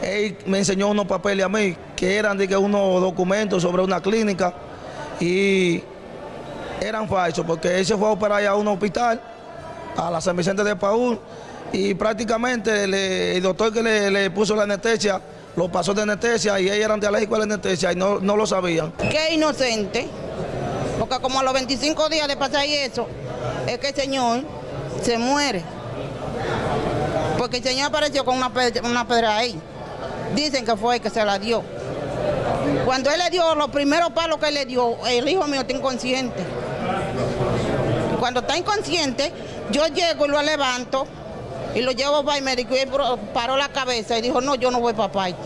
Él me enseñó unos papeles a mí, que eran de que unos documentos sobre una clínica y eran falsos, porque él se fue a operar a un hospital, a la San Vicente de Paúl, y prácticamente el doctor que le, le puso la anestesia lo pasó de anestesia y ellos eran de alérgico a la anestesia y no, no lo sabían. Qué inocente, porque como a los 25 días de pasar eso, es que el señor se muere. Porque el señor apareció con una pedra, una pedra ahí. Dicen que fue el que se la dio. Cuando él le dio los primeros palos que él le dio, el hijo mío está inconsciente. Cuando está inconsciente, yo llego y lo levanto y lo llevo para el médico y él paró la cabeza y dijo, no, yo no voy para parte.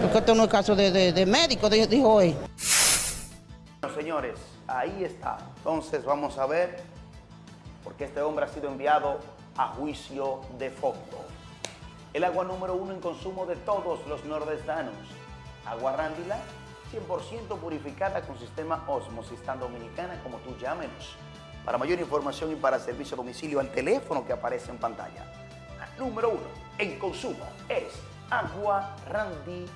Porque esto no es caso de, de- médico, dijo, él. Señores, ahí está. Entonces vamos a ver, porque este hombre ha sido enviado a juicio de fondo. El agua número uno en consumo de todos los nordestanos. Agua Rándila, 100% purificada con sistema Osmosis, tan dominicana como tú llámenos. Para mayor información y para servicio a domicilio al teléfono que aparece en pantalla. La número uno en consumo es Agua Randy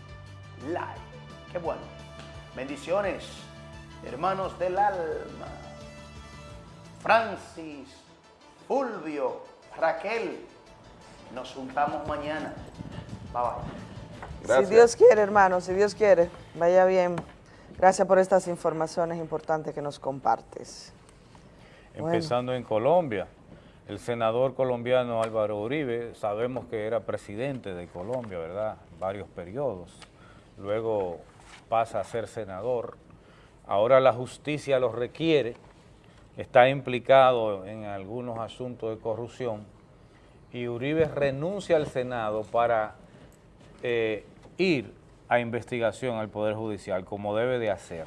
Light. Qué bueno. Bendiciones, hermanos del alma. Francis, Fulvio, Raquel. Nos juntamos mañana. Bye bye. Si Dios quiere, hermano, si Dios quiere, vaya bien. Gracias por estas informaciones importantes que nos compartes. Bueno. Empezando en Colombia, el senador colombiano Álvaro Uribe, sabemos que era presidente de Colombia, ¿verdad? Varios periodos. Luego pasa a ser senador. Ahora la justicia lo requiere. Está implicado en algunos asuntos de corrupción. Y Uribe renuncia al Senado para eh, ir a investigación al Poder Judicial, como debe de hacer.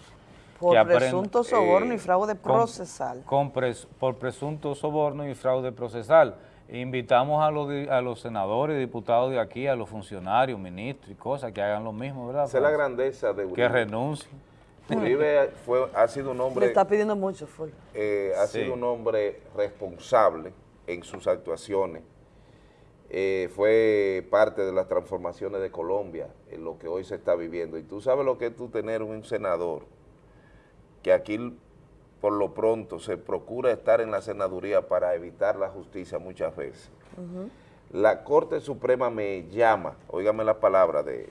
Por Que presunto soborno y eh, fraude procesal. con pres- por presunto soborno y fraude procesal. Invitamos a los, a los senadores y diputados de aquí, a los funcionarios, ministros y cosas, que hagan lo mismo, ¿verdad? Esa es la Francis? grandeza de Uribe. Que renuncien. Uribe fue, ha sido un Le hombre... está pidiendo mucho, fue. eh, ha Sí. sido un hombre responsable en sus actuaciones. Eh, fue parte de las transformaciones de Colombia, en lo que hoy se está viviendo. Y tú sabes lo que es tú tener un senador, que aquí por lo pronto se procura estar en la senaduría para evitar la justicia muchas veces. La Corte Suprema me llama, óigame la palabra, de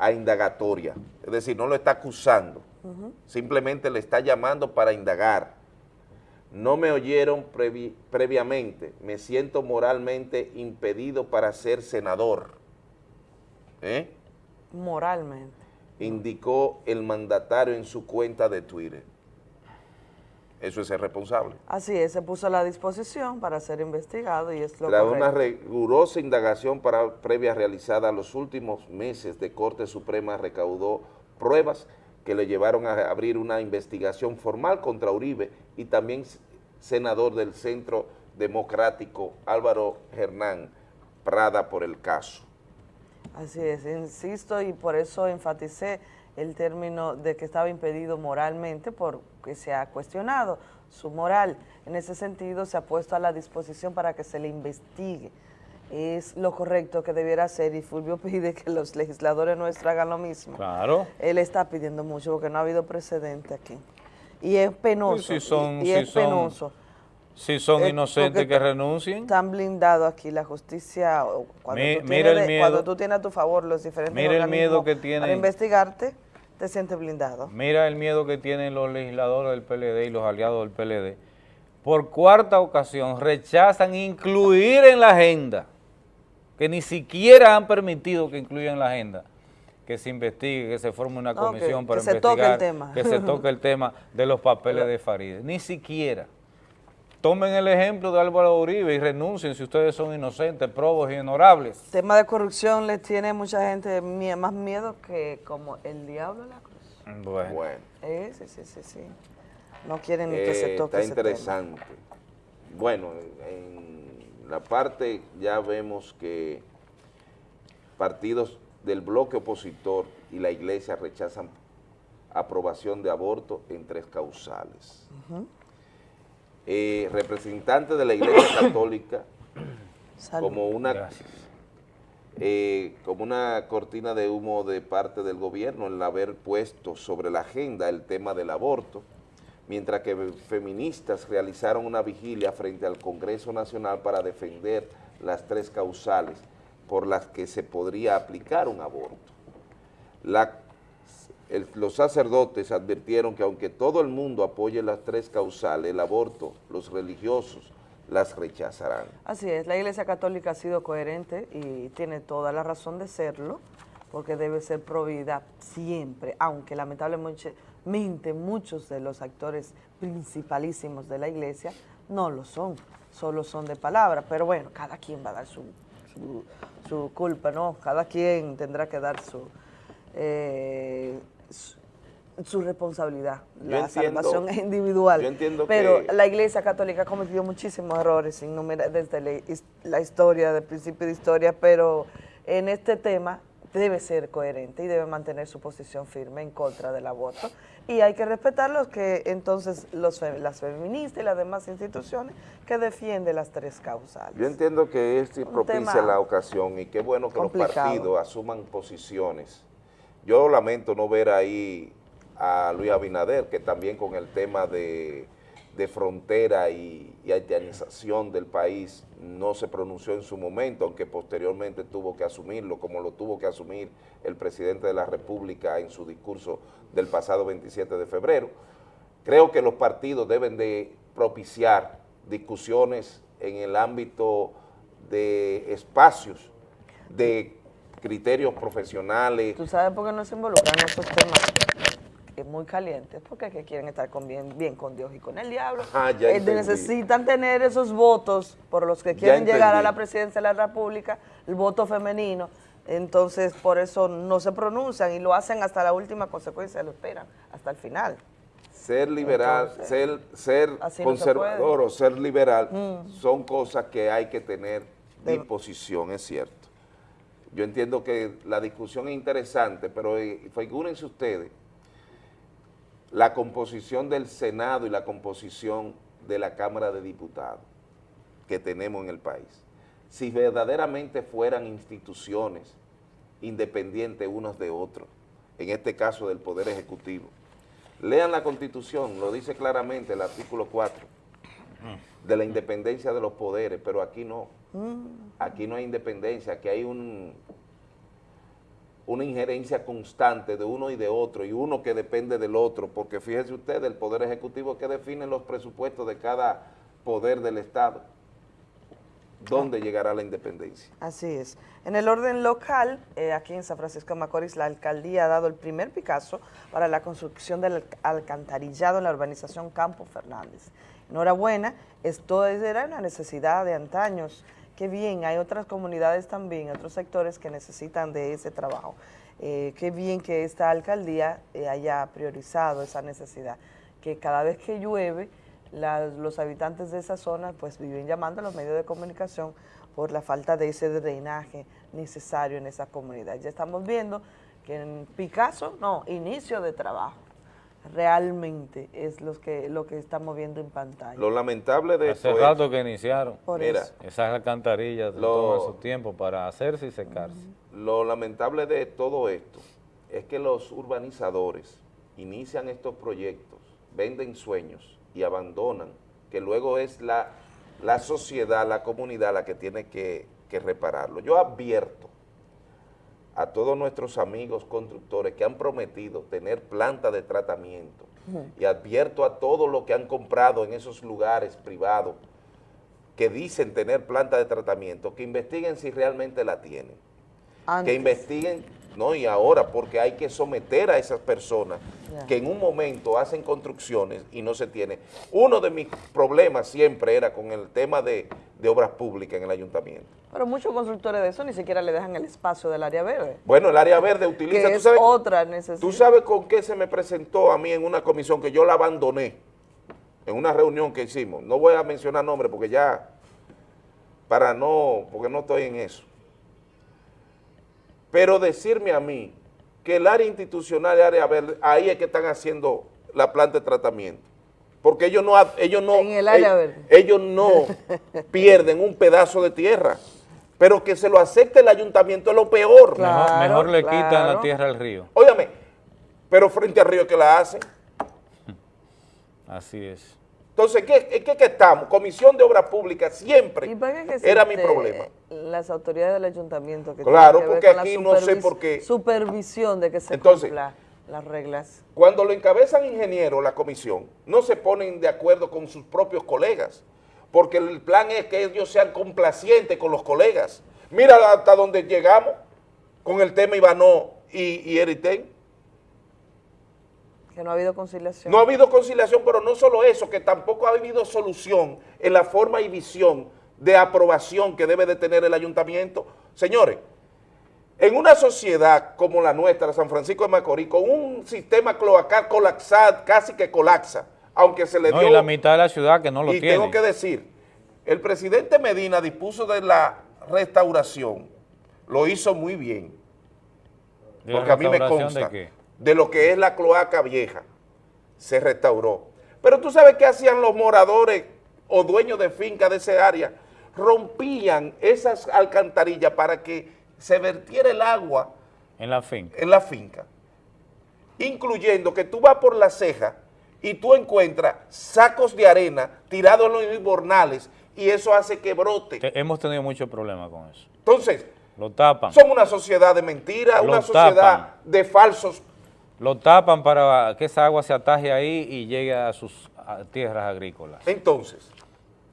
a indagatoria. Es decir, no lo está acusando, simplemente le está llamando para indagar. No me oyeron previ- previamente, me siento moralmente impedido para ser senador. ¿Eh? Moralmente. Indicó el mandatario en su cuenta de Twitter. Eso es ser responsable. Así es, se puso a la disposición para ser investigado y es lo Tras una rigurosa indagación para, previa realizada los últimos meses de Corte Suprema recaudó pruebas que le llevaron a abrir una investigación formal contra Uribe y también senador del Centro Democrático Álvaro Hernán Prada por el caso. Así es, insisto y por eso enfaticé el término de que estaba impedido moralmente porque se ha cuestionado su moral. En ese sentido se ha puesto a la disposición para que se le investigue. Es lo correcto que debiera hacer y Fulvio [LAUGHS] pide que los legisladores nuestros hagan lo mismo. Claro. Él está pidiendo mucho porque no ha habido precedente aquí. Y es penoso. Si son- y, y si es son- penoso. Si son Eh, inocentes que renuncien. Están blindados aquí la justicia. Cuando, Mi- tú mira tienes el miedo. cuando tú tienes a tu favor los diferentes Mira el miedo organismos que Para investigarte, te sientes blindado. Mira el miedo que tienen los legisladores del PLD y los aliados del PLD. Por cuarta ocasión rechazan incluir en la agenda, que ni siquiera han permitido que incluyan en la agenda, que se investigue, que se forme una comisión para que se toque el investigar, tema. que se toque el [LAUGHS] tema de los papeles de Farideh. Ni siquiera. Tomen el ejemplo de Álvaro Uribe y renuncien si ustedes son inocentes, probos y honorables. tema de corrupción le tiene mucha gente más miedo que como el diablo a la cruz. Bueno. Eh, sí, sí, sí, sí. No quieren ni que se Eh, toque está ese tema. interesante. Bueno, en la parte ya vemos que partidos del bloque opositor y la iglesia rechazan aprobación de aborto en tres causales. Ujú. Eh, representantes de la iglesia [COUGHS] católica Salud. como una eh, como una cortina de humo de parte del gobierno el haber puesto sobre la agenda el tema del aborto, mientras que feministas realizaron una vigilia frente al Congreso Nacional para defender las tres causales por las que se podría aplicar un aborto. La- los sacerdotes advirtieron que aunque todo el mundo apoye las tres causales, el aborto, los religiosos las rechazarán. Así es, la Iglesia Católica ha sido coherente y tiene toda la razón de serlo, porque debe ser provida siempre, aunque lamentablemente muchos de los actores principalísimos de la Iglesia no lo son, solo son de palabra, pero bueno, cada quien va a dar su, su, su culpa, ¿no? Cada quien tendrá que dar su, eh, su, responsabilidad. Yo la entiendo- salvación es individual. yo entiendo pero que- la Iglesia Católica ha cometido muchísimos errores innumera- desde la, his- la historia, del principio de historia, pero en este tema debe ser coherente y debe mantener su posición firme en contra del aborto. Y hay que respetar los que entonces los, las feministas y las demás instituciones que defienden las tres causales. Yo entiendo que es Un propicia la ocasión y qué bueno que los partidos asuman posiciones. Yo lamento no ver ahí a Luis Abinader, que también con el tema de, de frontera y, y haitianización del país no se pronunció en su momento, aunque posteriormente tuvo que asumirlo, como lo tuvo que asumir el presidente de la República en su discurso del pasado 27 de febrero. Creo que los partidos deben de propiciar discusiones en el ámbito de espacios, de criterios profesionales. ¿Tú sabes por qué no se involucran en esos temas es muy calientes? Porque es que quieren estar con bien, bien con Dios y con el diablo. Ah, ya Eh, necesitan tener esos votos por los que quieren llegar a la presidencia de la República, el voto femenino, Entonces, por eso no se pronuncian y lo hacen hasta la última consecuencia, lo esperan, hasta el final. Ser liberal, Entonces, ser, ser así no se conservador o ser liberal Mm. son cosas que hay que tener De- disposición, es cierto. Yo entiendo que la discusión es interesante, pero eh, figúrense ustedes la composición del Senado y la composición de la Cámara de Diputados que tenemos en el país. Si verdaderamente fueran instituciones independientes unos de otros, en este caso del Poder Ejecutivo, lean la Constitución, lo dice claramente el artículo 4, de la independencia de los poderes, pero aquí no. Aquí no hay independencia, aquí hay un, una injerencia constante de uno y de otro, y uno que depende del otro, porque fíjese usted, el Poder Ejecutivo que define los presupuestos de cada poder del Estado. ¿Dónde llegará la independencia? Así es. En el orden local, eh, aquí en San Francisco de Macorís, la alcaldía ha dado el primer Picasso para la construcción del alc- alcantarillado en la urbanización Campo Fernández. Enhorabuena, esto es- era una necesidad de antaños. Qué bien, hay otras comunidades también, otros sectores que necesitan de ese trabajo. Eh, qué bien que esta alcaldía eh, haya priorizado esa necesidad, que cada vez que llueve, los habitantes de esa zona pues viven llamando a los medios de comunicación por la falta de ese drenaje necesario en esa comunidad. Ya estamos viendo que en Picasso, no, inicio de trabajo, realmente es los que, lo que estamos viendo en pantalla. Lo lamentable de Hace esto es- rato que iniciaron. Por Mira, eso. Esas alcantarillas Lo- toman su tiempo para hacerse y secarse. Lo lamentable de todo esto es que los urbanizadores inician estos proyectos, venden sueños y abandonan, que luego es la, la sociedad, la comunidad la que tiene que, que repararlo. Yo advierto a todos nuestros amigos constructores que han prometido tener planta de tratamiento. Y advierto a todos los que han comprado en esos lugares privados que dicen tener planta de tratamiento, que investiguen si realmente la tienen. Que investiguen, no y ahora, porque hay que someter a esas personas que en un momento hacen construcciones y no se tiene. Uno de mis problemas siempre era con el tema de, de obras públicas en el ayuntamiento. Pero muchos constructores de eso ni siquiera le dejan el espacio del área verde. Bueno, el área verde utiliza, que ¿tú es sabes, otra necesidad. ¿tú sabes con qué se me presentó a mí en una comisión que yo la abandoné en una reunión que hicimos? No voy a mencionar nombres porque ya, para no, porque no estoy en eso. Pero decirme a mí que el área institucional y área verde, ahí es que están haciendo la planta de tratamiento. Porque ellos no, ellos no, En el área ellos- verde. ellos no [LAUGHS] pierden un pedazo de tierra, pero que se lo acepte el ayuntamiento es lo peor. mejor, mejor le quitan la tierra al río. Óigame, pero frente al río que la hacen. [LAUGHS] Así es. Entonces, ¿qué, qué, qué estamos? Comisión de Obras Públicas siempre ¿Y para qué que era mi existe problema. Las autoridades del ayuntamiento que Claro, tienen que ver porque con la aquí no sé por qué. Supervisión de que se Entonces, cumpla las reglas. Cuando lo encabezan ingenieros, la comisión, no se ponen de acuerdo con sus propios colegas, porque el plan es que ellos sean complacientes con los colegas. Mira hasta donde llegamos con el tema Ivanó y, y Eritén. Que no ha habido conciliación. No ha habido conciliación, pero no solo eso, que tampoco ha habido solución en la forma y visión de aprobación que debe de tener el ayuntamiento. Señores, en una sociedad como la nuestra, San Francisco de Macorís, con un sistema cloacal colapsado, casi que colapsa, aunque se le No, dio... y la mitad de la ciudad que no lo y tiene. tengo que decir, el presidente Medina dispuso de la restauración, lo hizo muy bien, ¿De la porque a mí me de consta qué? De lo que es la cloaca vieja, se restauró. Pero tú sabes qué hacían los moradores o dueños de finca de esa área, rompían esas alcantarillas para que se vertiera el agua En la finca. en la finca, incluyendo que tú vas por la ceja y tú encuentras sacos de arena tirados en los inbornales y eso hace que brote. Te- hemos tenido muchos problemas con eso. Entonces, Lo tapan. somos una sociedad de mentiras, una sociedad de falsos. Lo tapan para que esa agua se ataje ahí y llegue a sus tierras agrícolas. Entonces,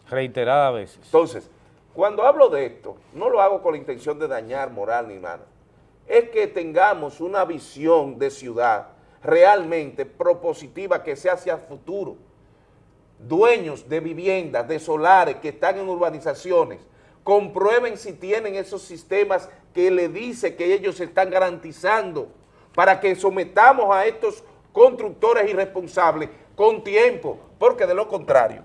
Reiteradas veces. Entonces, cuando hablo de esto, no lo hago con la intención de dañar moral ni nada. Es que tengamos una visión de ciudad realmente propositiva que sea hacia el futuro. Dueños de viviendas, de solares que están en urbanizaciones, comprueben si tienen esos sistemas que le dice que ellos están garantizando para que sometamos a estos constructores irresponsables con tiempo, porque de lo contrario,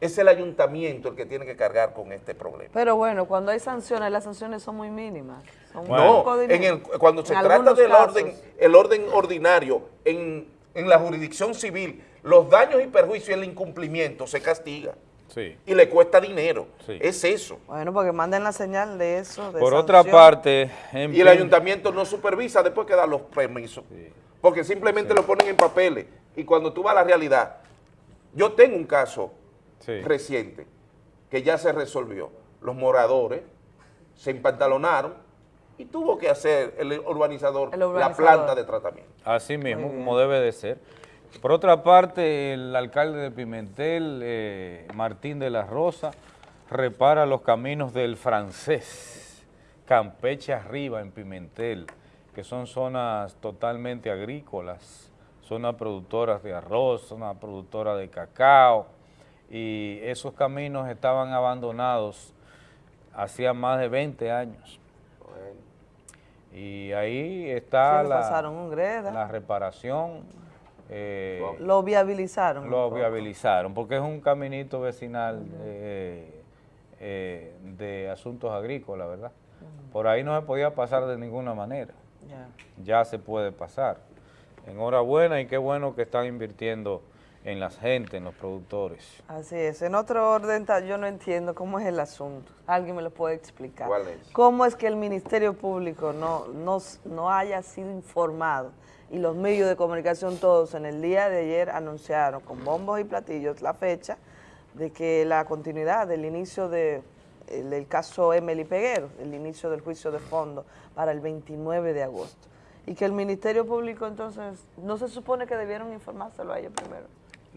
es el ayuntamiento el que tiene que cargar con este problema. Pero bueno, cuando hay sanciones, las sanciones son muy mínimas. Son No, en el- cuando se trata del casos. orden, el orden ordinario en, en la jurisdicción civil, los daños y perjuicios y el incumplimiento se castiga Sí. y le cuesta dinero. Sí. Es eso. Bueno, porque manden la señal de eso. de Por otra parte, en Y el ayuntamiento no supervisa después que da los permisos. Porque simplemente lo ponen en papeles. Y cuando tú vas a la realidad, yo tengo un caso Sí. reciente que ya se resolvió. Los moradores se empantalonaron y tuvo que hacer el urbanizador, El la urbanizador. planta de tratamiento. Así mismo, como debe de ser. Por otra parte, el alcalde de Pimentel, eh, Martín de la Rosa, repara los caminos del francés, Campeche arriba en Pimentel, que son zonas totalmente agrícolas, zonas productoras de arroz, zonas productoras de cacao, y esos caminos estaban abandonados hacía más de 20 años. Y ahí está Sí, la reparación. Eh, Lo viabilizaron. lo poco. viabilizaron, porque es un caminito vecinal eh, eh, de asuntos agrícolas, ¿verdad? Por ahí no se podía pasar de ninguna manera. Ya. Ya se puede pasar. Enhorabuena y qué bueno que están invirtiendo en la gente, en los productores. Así es. En otro orden, yo no entiendo cómo es el asunto. ¿Alguien me lo puede explicar? ¿Cuál es? ¿Cómo es que el Ministerio Público no, no, no haya sido informado y los medios de comunicación todos en el día de ayer anunciaron con bombos y platillos la fecha de que la continuidad del inicio de, el- del caso Emily Peguero, el inicio del juicio de fondo para el 29 de agosto? Y que el Ministerio Público entonces, ¿no se supone que debieron informárselo a ellos primero?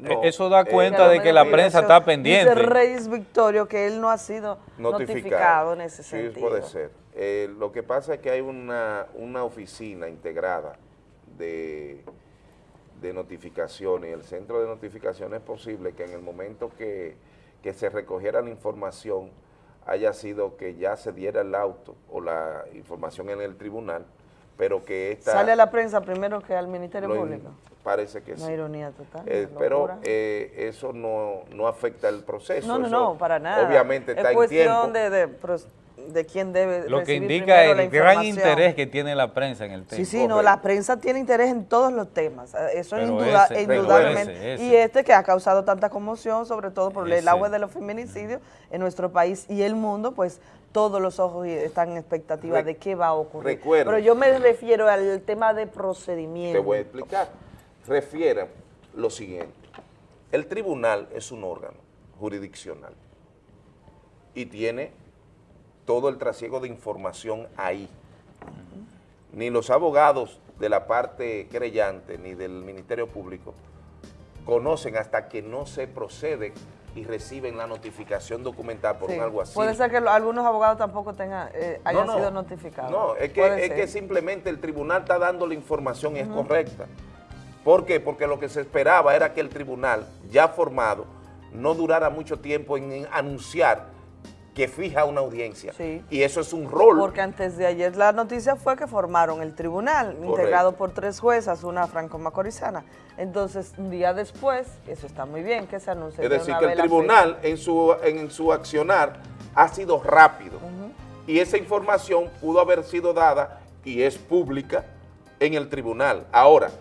Eh, Eso da cuenta los de que la prensa está pendiente. Dice Reyes Victorio que él no ha sido notificado, en ese sí, sentido. puede ser. Eh, lo que pasa es que hay una, una oficina integrada de, de notificaciones. El centro de notificación es posible que en el momento que, que se recogiera la información haya sido que ya se diera el auto o la información en el tribunal, pero que esta... Sale a la prensa primero que al Ministerio Público. Parece que Una sí. ironía total. Eh, una pero eh, eso no, no afecta el proceso. no, no, eso no, para nada. Obviamente está es en cuestión tiempo. de, de, pros- de quién debe Lo que indica el gran interés que tiene la prensa en el tema. Sí, sí, no, la prensa tiene interés en todos los temas, eh, eso es Pero induda- ese, indudablemente. ese, ese. Y este que ha causado tanta conmoción, sobre todo por el agua de los feminicidios en nuestro país y el mundo, pues todos los ojos están en expectativa Re- de qué va a ocurrir. recuerda. Pero yo me refiero al tema de Te procedimiento. voy a explicar. Refiere lo siguiente. El tribunal es un órgano jurisdiccional y tiene todo el trasiego de información ahí. Ni los abogados de la parte creyente ni del Ministerio Público conocen hasta que no se procede y reciben la notificación documental por Sí. un alguacil. Puede ser que lo- algunos abogados tampoco tengan, eh, hayan No, no. sido notificados. No, es que, es que simplemente el tribunal está dando la información y es correcta. ¿Por qué? Porque lo que se esperaba era que el tribunal, ya formado, no durara mucho tiempo en anunciar que fija una audiencia. Sí. Y eso es un rol. Porque antes de ayer la noticia fue que formaron el tribunal, integrado por tres juezas, una franco-macorizana. Entonces, un día después, eso está muy bien, que se anuncie es de decir, una que el tribunal en su, en su accionar ha sido rápido. Y esa información pudo haber sido dada y es pública en el tribunal. Ahora,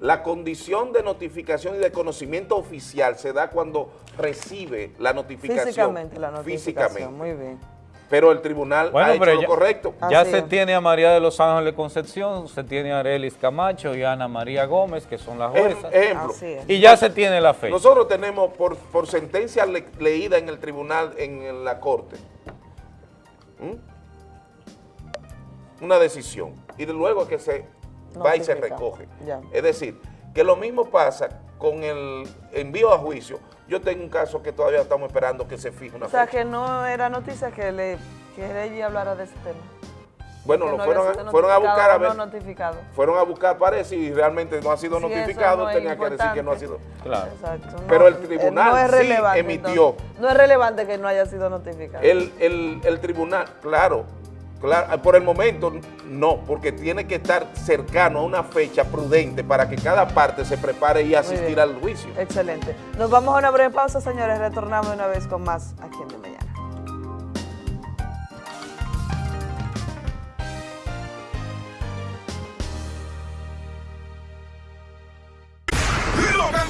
la condición de notificación y de conocimiento oficial se da cuando recibe la notificación. Físicamente la notificación, Físicamente. muy bien. Pero el tribunal Bueno, ha hecho lo ya, correcto. ya Así se es. tiene a María de los Ángeles Concepción, se tiene a Arelis Camacho y a Ana María Gómez, que son las Ej- juezas. ejemplo. Así es. Y ya se tiene la fecha. Nosotros tenemos por, por sentencia le- leída en el tribunal, en, la corte, ¿m? una decisión. Y de luego que se va y se recoge. Ya. Es decir, que lo mismo pasa con el envío a juicio. Yo tengo un caso que todavía estamos esperando que se fije una O sea, fecha. que no era noticia que, le, que Reggie hablara de ese tema. Bueno, Que lo no fueron, fueron a buscar a ver. no notificado. Fueron a buscar, parece, y realmente no ha sido notificado, no tenía que decir que no ha sido. Claro. Exacto. no, Pero el eh, tribunal no sí emitió. entonces. no es relevante que no haya sido notificado. El, el, el tribunal, claro, claro, por el momento no, porque tiene que estar cercano a una fecha prudente para que cada parte se prepare y asistir al juicio. Excelente. Nos vamos a una breve pausa, señores. Retornamos una vez con más aquí en De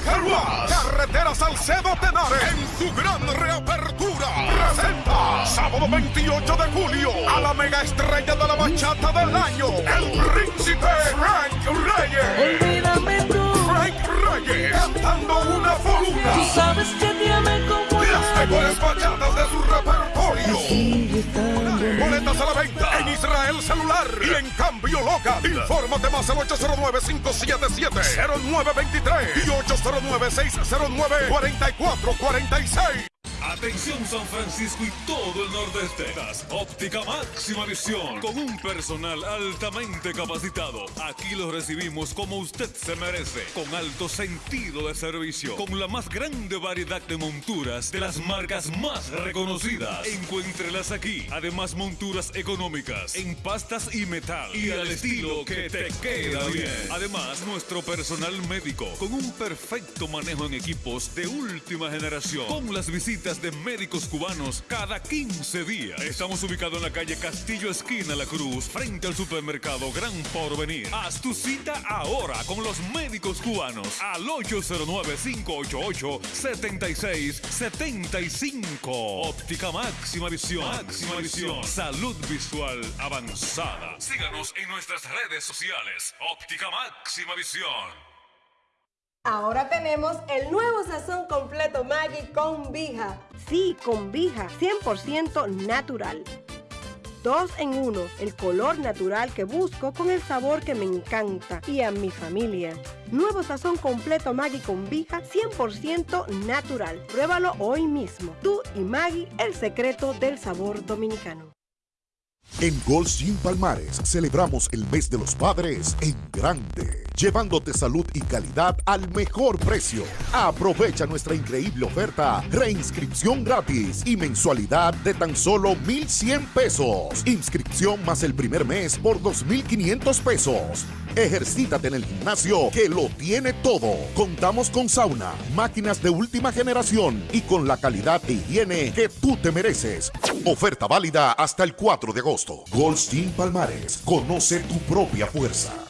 Carretera Salcedo Tenares, en su gran reapertura, presenta sábado 28 de julio a la mega estrella de la bachata del año, el príncipe Frank Reyes. Olvídame tú. Frank Reyes, cantando una foruna. Tú sabes que amé como Las mejores bachatas de su repertorio. Boletas a la venta en Israel Celular y en Cambio Local. Infórmate más al 809-577-0923 y 809-609-4446. Atención San Francisco y todo el nordeste. Óptica Máxima Visión. Con un personal altamente capacitado. Aquí lo recibimos como usted se merece. Con alto sentido de servicio. Con la más grande variedad de monturas de las marcas más reconocidas. Encuéntrelas aquí. Además, monturas económicas en pastas y metal. Y al estilo que te queda bien. Además, nuestro personal médico con un perfecto manejo en equipos de última generación. Con las visitas de médicos cubanos cada 15 días. Estamos ubicados en la calle Castillo Esquina La Cruz, frente al supermercado Gran Porvenir. Haz tu cita ahora con los médicos cubanos al 809-588-7675. Óptica Máxima Visión. Máxima Visión. Salud visual avanzada. Síganos en nuestras redes sociales. Óptica Máxima Visión. Ahora tenemos el nuevo sazón completo Maggi con Vija. Sí, con Vija, 100% natural. Dos en uno, el color natural que busco con el sabor que me encanta y a mi familia. Nuevo sazón completo Maggi con Vija, 100% natural. Pruébalo hoy mismo. Tú y Maggi, el secreto del sabor dominicano. En Gold Gym Palmares celebramos el mes de los padres en grande, llevándote salud y calidad al mejor precio. Aprovecha nuestra increíble oferta, reinscripción gratis y mensualidad de tan solo 1,100 pesos. Inscripción más el primer mes por 2,500 pesos. Ejercítate en el gimnasio que lo tiene todo. Contamos con sauna, máquinas de última generación y con la calidad e higiene que tú te mereces. Oferta válida hasta el 4 de agosto. Goldstein Palmares, conoce tu propia fuerza.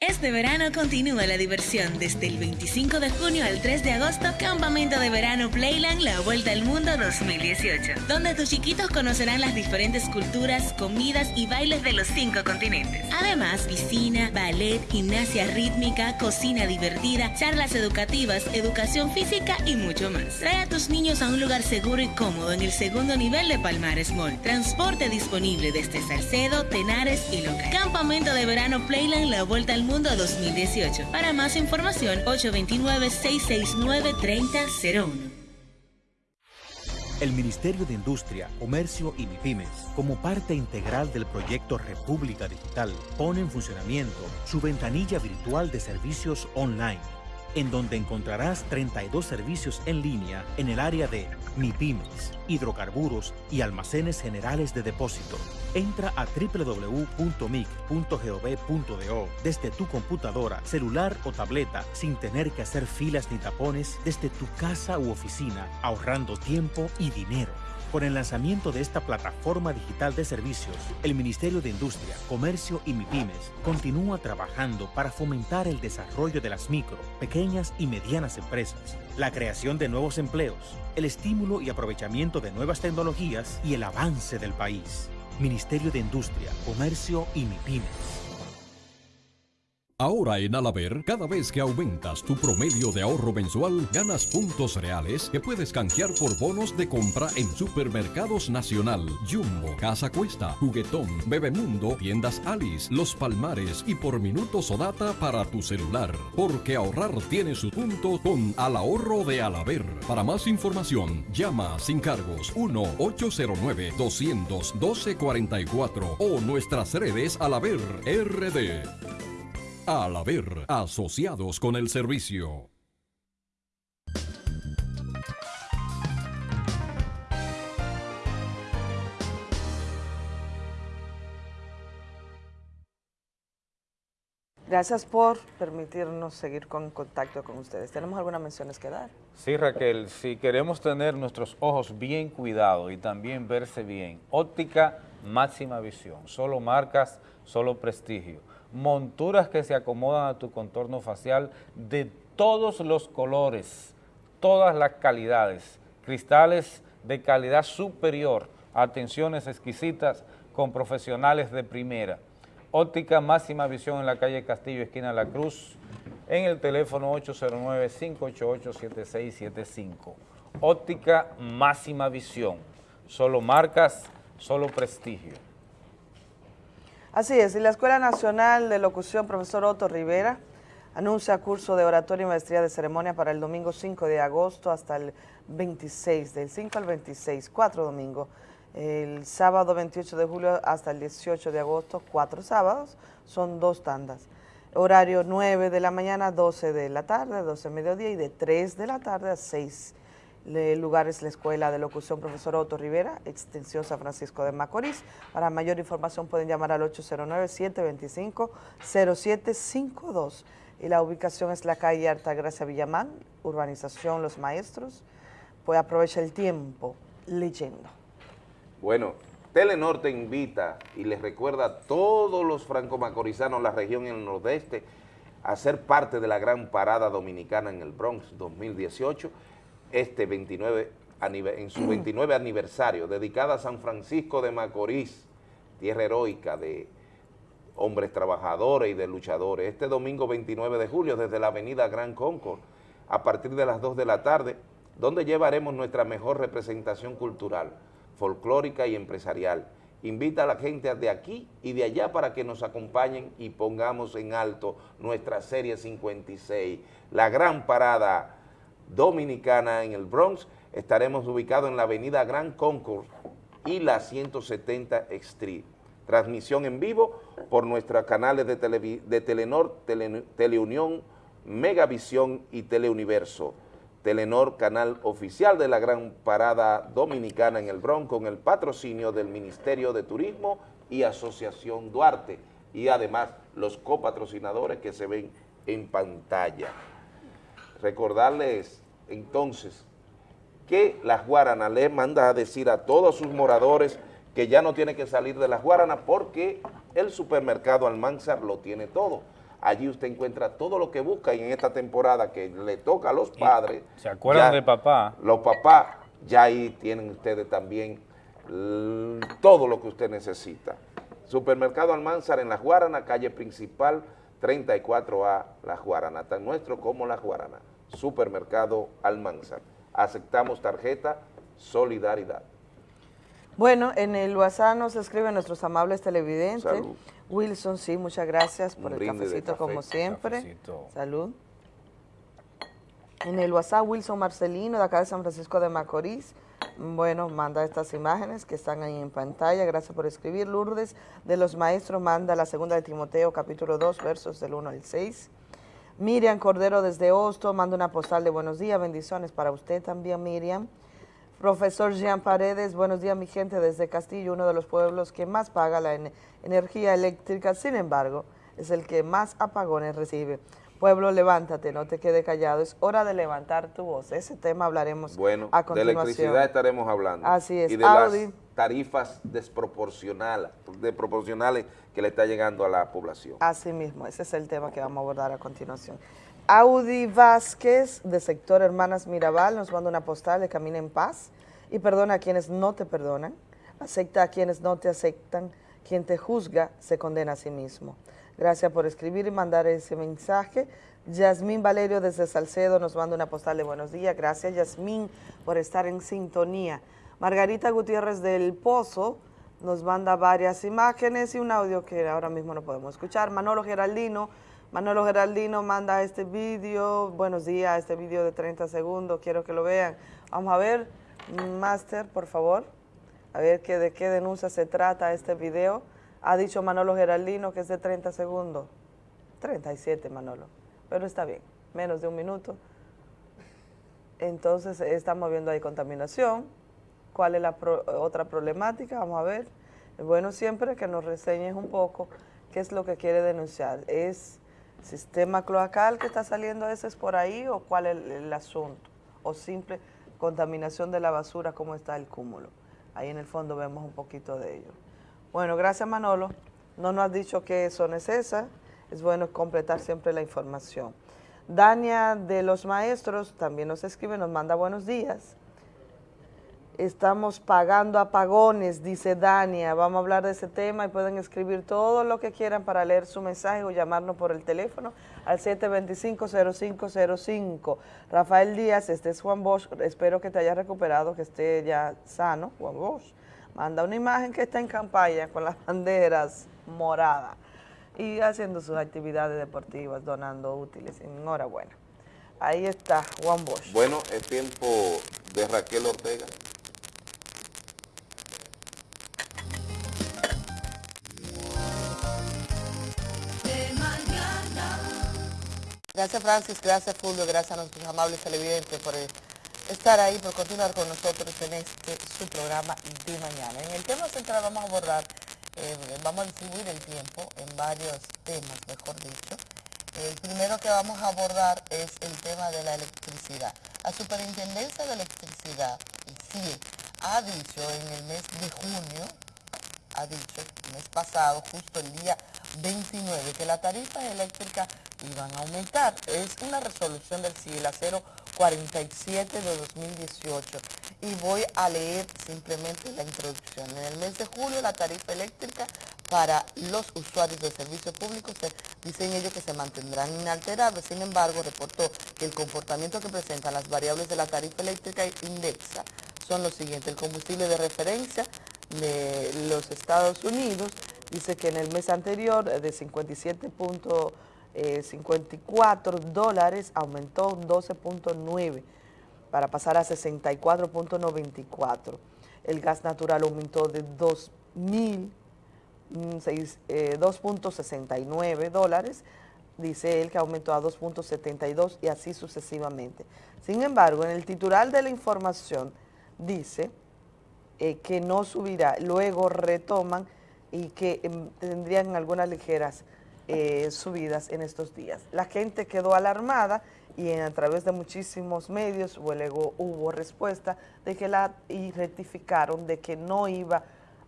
Este verano continúa la diversión desde el 25 de junio al 3 de agosto, Campamento de Verano Playland La Vuelta al Mundo 2018, donde tus chiquitos conocerán las diferentes culturas, comidas y bailes de los cinco continentes. Además, piscina, ballet, gimnasia rítmica, cocina divertida, charlas educativas, educación física y mucho más. Trae a tus niños a un lugar seguro y cómodo en el segundo nivel de Palmares Mall. Transporte disponible desde Salcedo, Tenares y Loca. Campamento de Verano Playland La Vuelta al Mundo 2018. Para más información, 829-669-3001. El Ministerio de Industria, Comercio y MIPIMES, como parte integral del proyecto República Digital, pone en funcionamiento su ventanilla virtual de servicios online, en donde encontrarás 32 servicios en línea en el área de MIPIMES, hidrocarburos y almacenes generales de depósito. Entra a www.mic.gov.do desde tu computadora, celular o tableta sin tener que hacer filas ni tapones desde tu casa u oficina, ahorrando tiempo y dinero. Con el lanzamiento de esta plataforma digital de servicios, el Ministerio de Industria, Comercio y MIPIMES continúa trabajando para fomentar el desarrollo de las micro, pequeñas y medianas empresas, la creación de nuevos empleos, el estímulo y aprovechamiento de nuevas tecnologías y el avance del país. Ministerio de Industria, Comercio y MIPIMES. Ahora en Alaber, cada vez que aumentas tu promedio de ahorro mensual, ganas puntos reales que puedes canjear por bonos de compra en Supermercados Nacional, Jumbo, Casa Cuesta, Juguetón, Bebemundo, Tiendas Alice, Los Palmares y por minutos o data para tu celular. Porque ahorrar tiene su punto con Al Ahorro de Alaber. Para más información, llama sin cargos 1-809-212-44 o nuestras redes Alaber RD. Al haber asociados con el servicio. Gracias por permitirnos seguir con contacto con ustedes. ¿Tenemos algunas menciones que dar? Sí, Raquel, si queremos tener nuestros ojos bien cuidados y también verse bien, óptica máxima visión, solo marcas, solo prestigio, monturas que se acomodan a tu contorno facial de todos los colores, todas las calidades, cristales de calidad superior, atenciones exquisitas con profesionales de primera. Óptica máxima visión en la calle Castillo, esquina La Cruz, en el teléfono 809-588-7675. Óptica máxima visión, solo marcas, solo prestigio. Así es, y la Escuela Nacional de Locución Profesor Otto Rivera anuncia curso de oratoria y maestría de ceremonia para el domingo 5 de agosto hasta el 26, del 5 al 26, cuatro domingos. El sábado 28 de julio hasta el 18 de agosto, cuatro sábados, son dos tandas. Horario 9 de la mañana, 12 de la tarde, 12 de mediodía y de 3 de la tarde a 6 el lugar es la Escuela de Locución Profesor Otto Rivera, extensión San Francisco de Macorís. Para mayor información pueden llamar al 809-725-0752. Y la ubicación es la calle Altagracia Villamán, urbanización Los Maestros. Pues aprovecha el tiempo leyendo. Bueno, Telenor te invita y les recuerda a todos los franco-macorizanos, la región y el nordeste, a ser parte de la gran parada dominicana en el Bronx 2018 este 29, en su 29 aniversario, dedicada a San Francisco de Macorís, tierra heroica de hombres trabajadores y de luchadores. Este domingo 29 de julio, desde la avenida Gran Concord, a partir de las 2 de la tarde, donde llevaremos nuestra mejor representación cultural, folclórica y empresarial. Invita a la gente de aquí y de allá para que nos acompañen y pongamos en alto nuestra Serie 56, la gran parada Dominicana en el Bronx. Estaremos ubicados en la avenida Gran Concourse y la 170 Street. Transmisión en vivo por nuestros canales de, Telenor, Teleunión, Megavisión y Teleuniverso. Telenor, canal oficial de la Gran Parada Dominicana en el Bronx, con el patrocinio del Ministerio de Turismo y Asociación Duarte, y además los copatrocinadores que se ven en pantalla recordarles entonces que las Guaranas le manda a decir a todos sus moradores que ya no tiene que salir de las Guaranas porque el supermercado Almanzar lo tiene todo. Allí usted encuentra todo lo que busca y en esta temporada que le toca a los padres. ¿Se acuerdan de papá? Los papás, ya ahí tienen ustedes también todo lo que usted necesita. Supermercado Almanzar en Las Guaranas, calle principal, 34A La Juarana, tan nuestro como La Juarana, Supermercado Almanzar. Aceptamos tarjeta Solidaridad. Bueno, en el WhatsApp nos escriben nuestros amables televidentes. Wilson, sí, muchas gracias por el cafecito como siempre. Salud. En el WhatsApp, Wilson Marcelino, de acá de San Francisco de Macorís. Bueno, manda estas imágenes que están ahí en pantalla. Gracias por escribir. Lourdes de los Maestros manda la segunda de Timoteo, capítulo 2, versos del 1 al 6. Miriam Cordero desde Hosto manda una postal de buenos días, bendiciones para usted también, Miriam. Profesor Jean Paredes, buenos días mi gente desde Castillo, uno de los pueblos que más paga la energía eléctrica, sin embargo, es el que más apagones recibe. Pueblo, levántate, no te quede callado, es hora de levantar tu voz. Ese tema hablaremos bueno, a continuación. de electricidad estaremos hablando. Así es. Y de las tarifas desproporcionales, que le está llegando a la población. Así mismo, ese es el tema que vamos a abordar a continuación. Audi Vázquez, de sector Hermanas Mirabal, nos manda una postal de Camina en Paz y perdona a quienes no te perdonan, acepta a quienes no te aceptan, Quien te juzga se condena a sí mismo. Gracias por escribir y mandar ese mensaje. Yasmín Valerio desde Salcedo nos manda una postal de buenos días. Gracias Yasmín por estar en sintonía. Margarita Gutiérrez del Pozo nos manda varias imágenes y un audio que ahora mismo no podemos escuchar. Manolo Geraldino, Manolo Geraldino manda este vídeo, buenos días, este vídeo de 30 segundos, quiero que lo vean. Vamos a ver, Master, por favor, a ver de qué denuncia se trata este video. Ha dicho Manolo Geraldino que es de 30 segundos. 37, Manolo, pero está bien, menos de un minuto. Entonces estamos viendo ahí contaminación. ¿Cuál es la otra problemática? Vamos a ver. Bueno siempre que nos reseñes un poco qué es lo que quiere denunciar. ¿Es sistema cloacal que está saliendo a veces por ahí o cuál es el, asunto? ¿O simple contaminación de la basura, cómo está el cúmulo? Ahí en el fondo vemos un poquito de ello. Bueno, gracias Manolo. No nos has dicho qué son es esa. Es bueno completar siempre la información. Dania de los Maestros también nos escribe, nos manda buenos días. Estamos pagando apagones, dice Dania. Vamos a hablar de ese tema y pueden escribir todo lo que quieran para leer su mensaje o llamarnos por el teléfono al 725-0505. Rafael Díaz, este es Juan Bosch. Espero que te hayas recuperado, que esté ya sano, Juan Bosch. Manda una imagen que está en campaña con las banderas moradas y haciendo sus actividades deportivas, donando útiles. Enhorabuena. Ahí está Juan Bosch. Bueno, es tiempo de Raquel Ortega. Gracias Francis, gracias Fulvio, gracias a nuestros amables televidentes por eh, estar ahí, por continuar con nosotros en este su programa de mañana. En el tema central vamos a abordar, eh, vamos a distribuir el tiempo en varios temas, mejor dicho. El primero que vamos a abordar es el tema de la electricidad. La Superintendencia de Electricidad, sí, ha dicho en el mes de junio, ha dicho mes pasado, justo el día 29, que las tarifas eléctricas iban a aumentar. Es una resolución del CIELA 047 de 2018 y voy a leer simplemente la introducción. En el mes de julio la tarifa eléctrica para los usuarios del servicio público se, dicen ellos que se mantendrán inalterables. Sin embargo, reportó que el comportamiento que presentan las variables de la tarifa eléctrica indexa son los siguientes. El combustible de referencia de los Estados Unidos dice que en el mes anterior eh, de 57.54 dólares aumentó un 12.9 para pasar a 64.94. El gas natural aumentó de 2.000 mm, eh, 2.69 dólares, dice él que aumentó a 2.72 y así sucesivamente. Sin embargo, en el titular de la información dice eh, que no subirá, luego retoman y que em, tendrían algunas ligeras eh, subidas en estos días. La gente quedó alarmada y a través de muchísimos medios luego hubo respuesta de que la y rectificaron de que no iba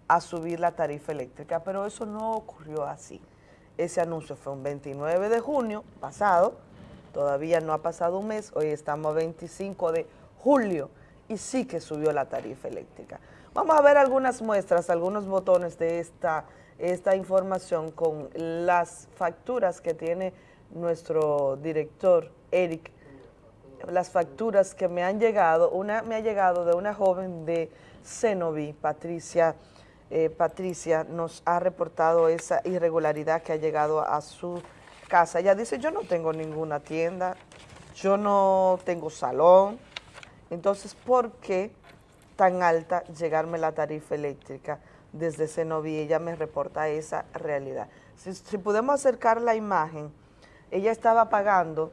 a subir la tarifa eléctrica, pero eso no ocurrió así. Ese anuncio fue un 29 de junio pasado, todavía no ha pasado un mes, hoy estamos a 25 de julio y sí que subió la tarifa eléctrica. Vamos a ver algunas muestras, algunos botones de esta, esta información con las facturas que tiene nuestro director Eric, las facturas que me han llegado, una me ha llegado de una joven de Cenoví, Patricia, eh, Patricia nos ha reportado esa irregularidad que ha llegado a su casa. Ella dice, yo no tengo ninguna tienda, yo no tengo salón, entonces, ¿por qué tan alta llegarme la tarifa eléctrica desde Cenoví? Ella me reporta esa realidad. Si, podemos acercar la imagen, ella estaba pagando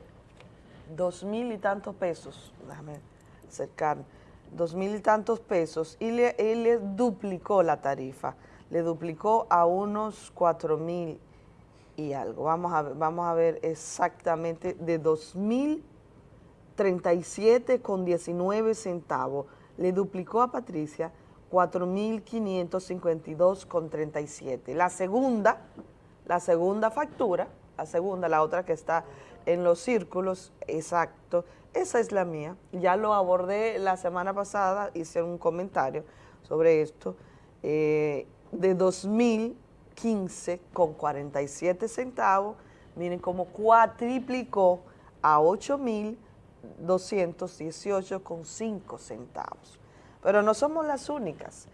dos mil y tantos pesos, déjame acercar, dos mil y tantos pesos y le, le duplicó la tarifa, le duplicó a unos cuatro mil y algo. Vamos a ver, vamos a ver exactamente de dos mil 37 con 19 centavos le duplicó a Patricia 4.552,37. La segunda, la segunda factura, la segunda, la otra que está en los círculos, exacto, esa es la mía. Ya lo abordé la semana pasada, hice un comentario sobre esto, eh, de 2015 con 47 centavos, miren cómo cuatriplicó a 8.000 218,5 centavos. Pero no somos las únicas.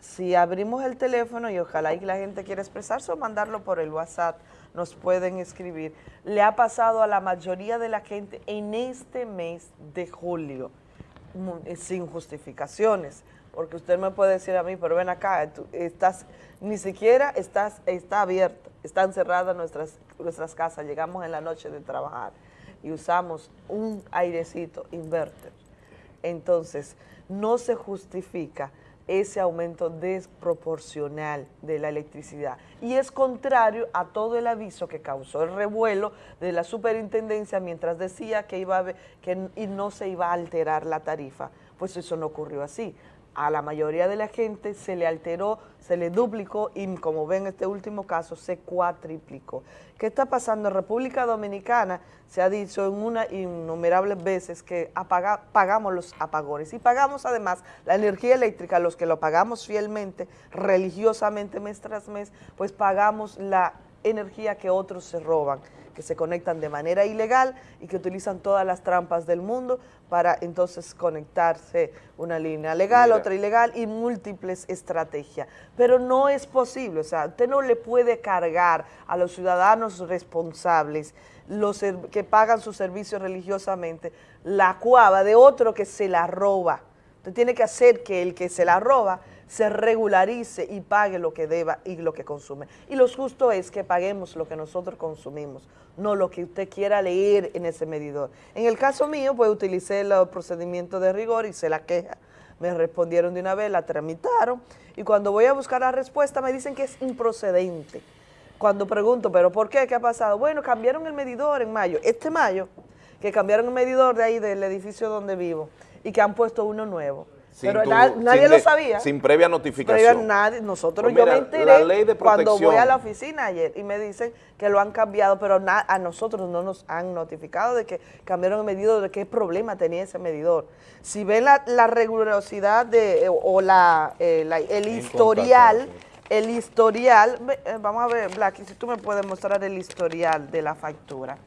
Si abrimos el teléfono y ojalá y la gente quiera expresarse o mandarlo por el WhatsApp, nos pueden escribir. Le ha pasado a la mayoría de la gente en este mes de julio, eh, sin justificaciones, porque usted me puede decir a mí, pero ven acá, tú estás, ni siquiera estás, está abierta, están cerradas nuestras, nuestras casas, llegamos en la noche de trabajar y usamos un airecito inverter. Entonces, no se justifica ese aumento desproporcional de la electricidad. Y es contrario a todo el aviso que causó el revuelo de la superintendencia mientras decía que, iba a que no se iba a alterar la tarifa. Pues eso no ocurrió así. A la mayoría de la gente se le alteró, se le duplicó y como ven este último caso se cuatriplicó. ¿Qué está pasando en República Dominicana? Se ha dicho en una innumerables veces que pagamos los apagones y pagamos además la energía eléctrica, los que lo pagamos fielmente, religiosamente mes tras mes, pues pagamos la energía que otros se roban, que se conectan de manera ilegal y que utilizan todas las trampas del mundo para entonces conectarse una línea legal, Mira. otra ilegal y múltiples estrategias. Pero no es posible, o sea, usted no le puede cargar a los ciudadanos responsables los que pagan sus servicios religiosamente la cuava de otro que se la roba. Usted tiene que hacer que el que se la roba se regularice y pague lo que deba y lo que consume. Y lo justo es que paguemos lo que nosotros consumimos, no lo que usted quiera leer en ese medidor. En el caso mío, pues utilicé el procedimiento de rigor, hice la queja, me respondieron de una vez, la tramitaron, y cuando voy a buscar la respuesta me dicen que es improcedente. Cuando pregunto, ¿pero por qué? ¿Qué ha pasado? Bueno, cambiaron el medidor en mayo. Este mayo, que cambiaron el medidor de ahí del edificio donde vivo y que han puesto uno nuevo. Sin Pero tu- na- sin nadie lo sabía. Sin previa Previa notificación. nadie, nosotros, Pues yo mira, me enteré la ley de cuando voy a la oficina ayer y me dicen que lo han cambiado, pero na- a nosotros no nos han notificado de que cambiaron el medidor, de qué problema tenía ese medidor. Si ven la, la rigurosidad de, eh, o la, eh, la- el historial, el historial, eh, vamos a ver, Blacky, si tú me puedes mostrar el historial de la factura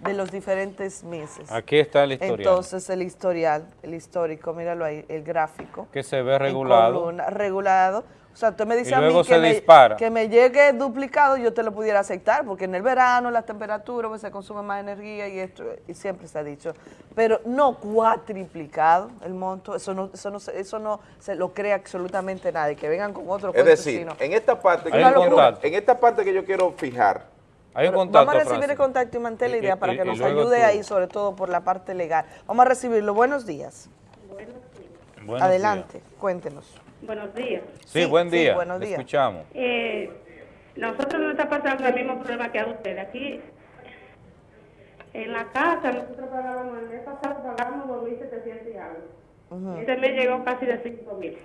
de los diferentes meses. Aquí está el historial. Entonces, el historial, el histórico, míralo ahí, el gráfico. que se ve regulado. columna, regulado. O sea, usted me dice Y a mí que me, dispara. que me llegue duplicado, yo te lo pudiera aceptar, porque en el verano las temperaturas pues, se consume más energía y esto, y siempre se ha dicho. Pero no cuatriplicado el monto, eso no, eso no, se- eso no se lo cree absolutamente nadie, que vengan con otro Es cuento decir, chino. en esta parte que yo quiero- en esta parte que yo quiero fijar, Hay un Pero contacto, Vamos a recibir Francis. el contacto y mantener la idea y- para que y nos ayude tú. ahí, sobre todo por la parte legal. Vamos a recibirlo. Buenos días. Buenos Adelante, cuéntenos. Buenos días. Sí, buen sí, día. buenos días. escuchamos. Eh, nosotros nos está pasando el mismo problema que a ustedes. Aquí, en la casa, nosotros pagábamos, el mes pasado pagábamos 2.700 y algo. Ujú. Este mes llegó casi de 5.000.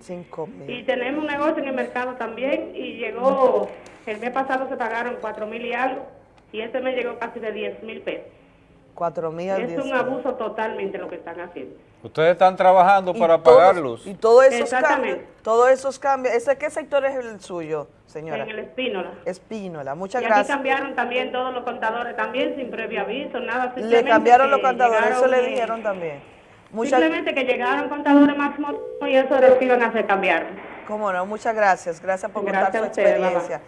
Cinco mil. Y tenemos un negocio en el mercado también y llegó, el mes pasado se pagaron 4.000 y algo y este mes llegó casi de 10.000 pesos. Cuatro mil al Es diez un mil. abuso totalmente lo que están haciendo. Ustedes están trabajando Y para todos- pagar luz. Y todos esos Exactamente. cambios, todos esos cambios, ¿ese qué sector es el suyo, señora? En el Espínola. Espínola, muchas y aquí gracias. cambiaron también todos los contadores también sin previo aviso, nada. Le cambiaron los contadores, eso le dijeron también. Muchas, Simplemente que llegaron contadores más modernos y eso era lo que iban a hacer cambiar. cómo no, muchas gracias, gracias por Gracias contar su experiencia.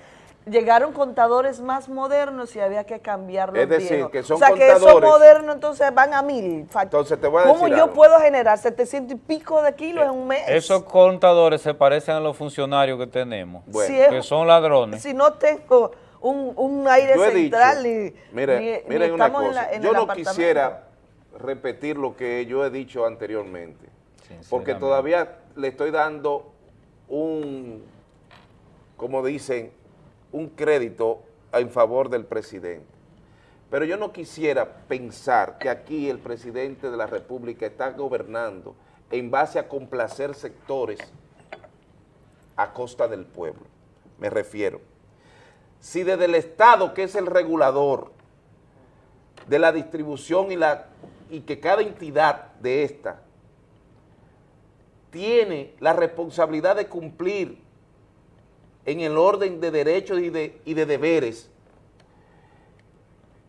Llegaron contadores más modernos y había que cambiar los Es decir, viejos. que son o sea, que esos contadores- modernos entonces van a mil. Entonces te voy a ¿Cómo decir yo algo. puedo generar 700 y pico de kilos en un mes? Esos contadores se parecen a los funcionarios que tenemos, Si es- que son ladrones. Si no tengo un, un aire Yo central dicho, ni, mire, ni- una estamos en cosa, la- en yo el no quisiera repetir lo que yo he dicho anteriormente, porque todavía le estoy dando un, como dicen, un crédito en favor del presidente. Pero yo no quisiera pensar que aquí el presidente de la República está gobernando en base a complacer sectores a costa del pueblo. Me refiero. Si desde el Estado, que es el regulador de la distribución y, la, y que cada entidad de esta tiene la responsabilidad de cumplir en el orden de derechos y de, y de deberes,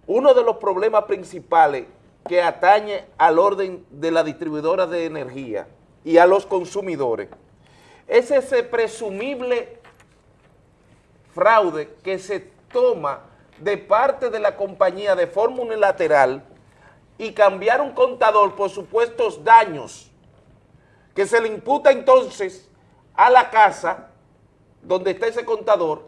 uno de los problemas principales que atañe al orden de la distribuidora de energía y a los consumidores es ese presumible fraude que se toma de parte de la compañía de forma unilateral y cambiar un contador por supuestos daños que se le imputa entonces a la casa donde está ese contador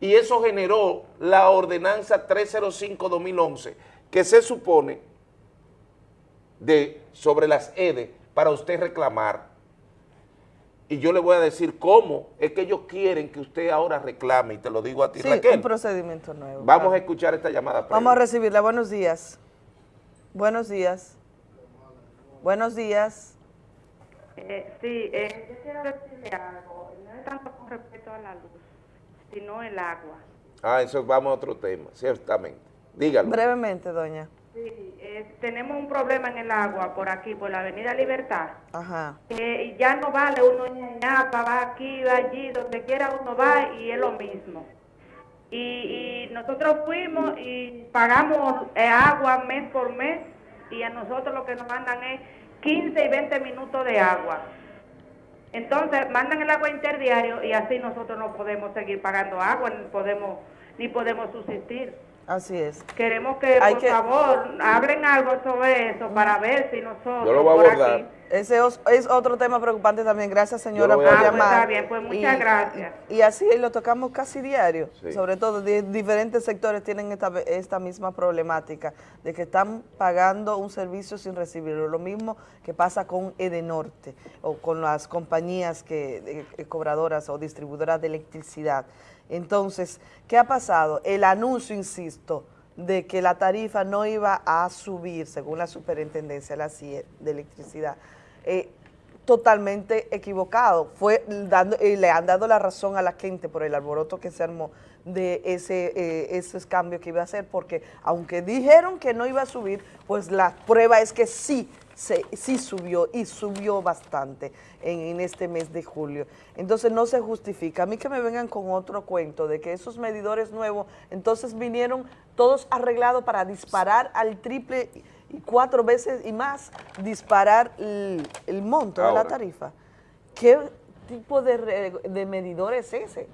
y eso generó la ordenanza 305-2011 que se supone de sobre las EDE para usted reclamar y yo le voy a decir cómo es que ellos quieren que usted ahora reclame, y te lo digo a ti, Sí, Raquel. un procedimiento nuevo. Vamos claro. a escuchar esta llamada. previa. Vamos a recibirla. Buenos días. Buenos días. Buenos días. Eh, sí, eh, yo quiero decirle algo, no es tanto con respecto a la luz, sino el agua. Ah, eso vamos a otro tema, ciertamente. Dígalo. Brevemente, doña. Sí, eh, tenemos un problema en el agua por aquí, por la Avenida Libertad. Ajá. que ya no vale uno en Ñapa, va aquí, va allí, donde quiera uno va y es lo mismo. Y, y nosotros fuimos y pagamos eh, agua mes por mes y a nosotros lo que nos mandan es 15 y 20 minutos de agua. Entonces mandan el agua interdiario y así nosotros no podemos seguir pagando agua, ni podemos, ni podemos subsistir. Así es. Queremos que, Hay por que- favor, hablen algo sobre eso para ver si nosotros Yo lo voy a abordar. aquí Ese es otro tema preocupante también. Gracias, señora, por voy a llamar. Está bien, pues, muchas gracias. Y, y así lo tocamos casi diario. Sí. Sobre todo, di- diferentes sectores tienen esta, esta misma problemática de que están pagando un servicio sin recibirlo. Lo mismo que pasa con Edenorte o con las compañías que, de- eh, cobradoras o distribuidoras de electricidad. Entonces, ¿qué ha pasado? El anuncio, insisto, de que la tarifa no iba a subir, según la superintendencia la CIE de electricidad, eh, totalmente equivocado. Fue dando, y le han dado la razón a la gente por el alboroto que se armó de ese, eh, esos cambios que iba a hacer, porque aunque dijeron que no iba a subir, pues la prueba es que sí, se, sí subió y subió bastante en, en este mes de julio. Entonces no se justifica. A mí que me vengan con otro cuento de que esos medidores nuevos, entonces vinieron todos arreglados para disparar al triple y cuatro veces y más, disparar el, el monto de la tarifa. ¿Qué tipo de, de medidor es ese?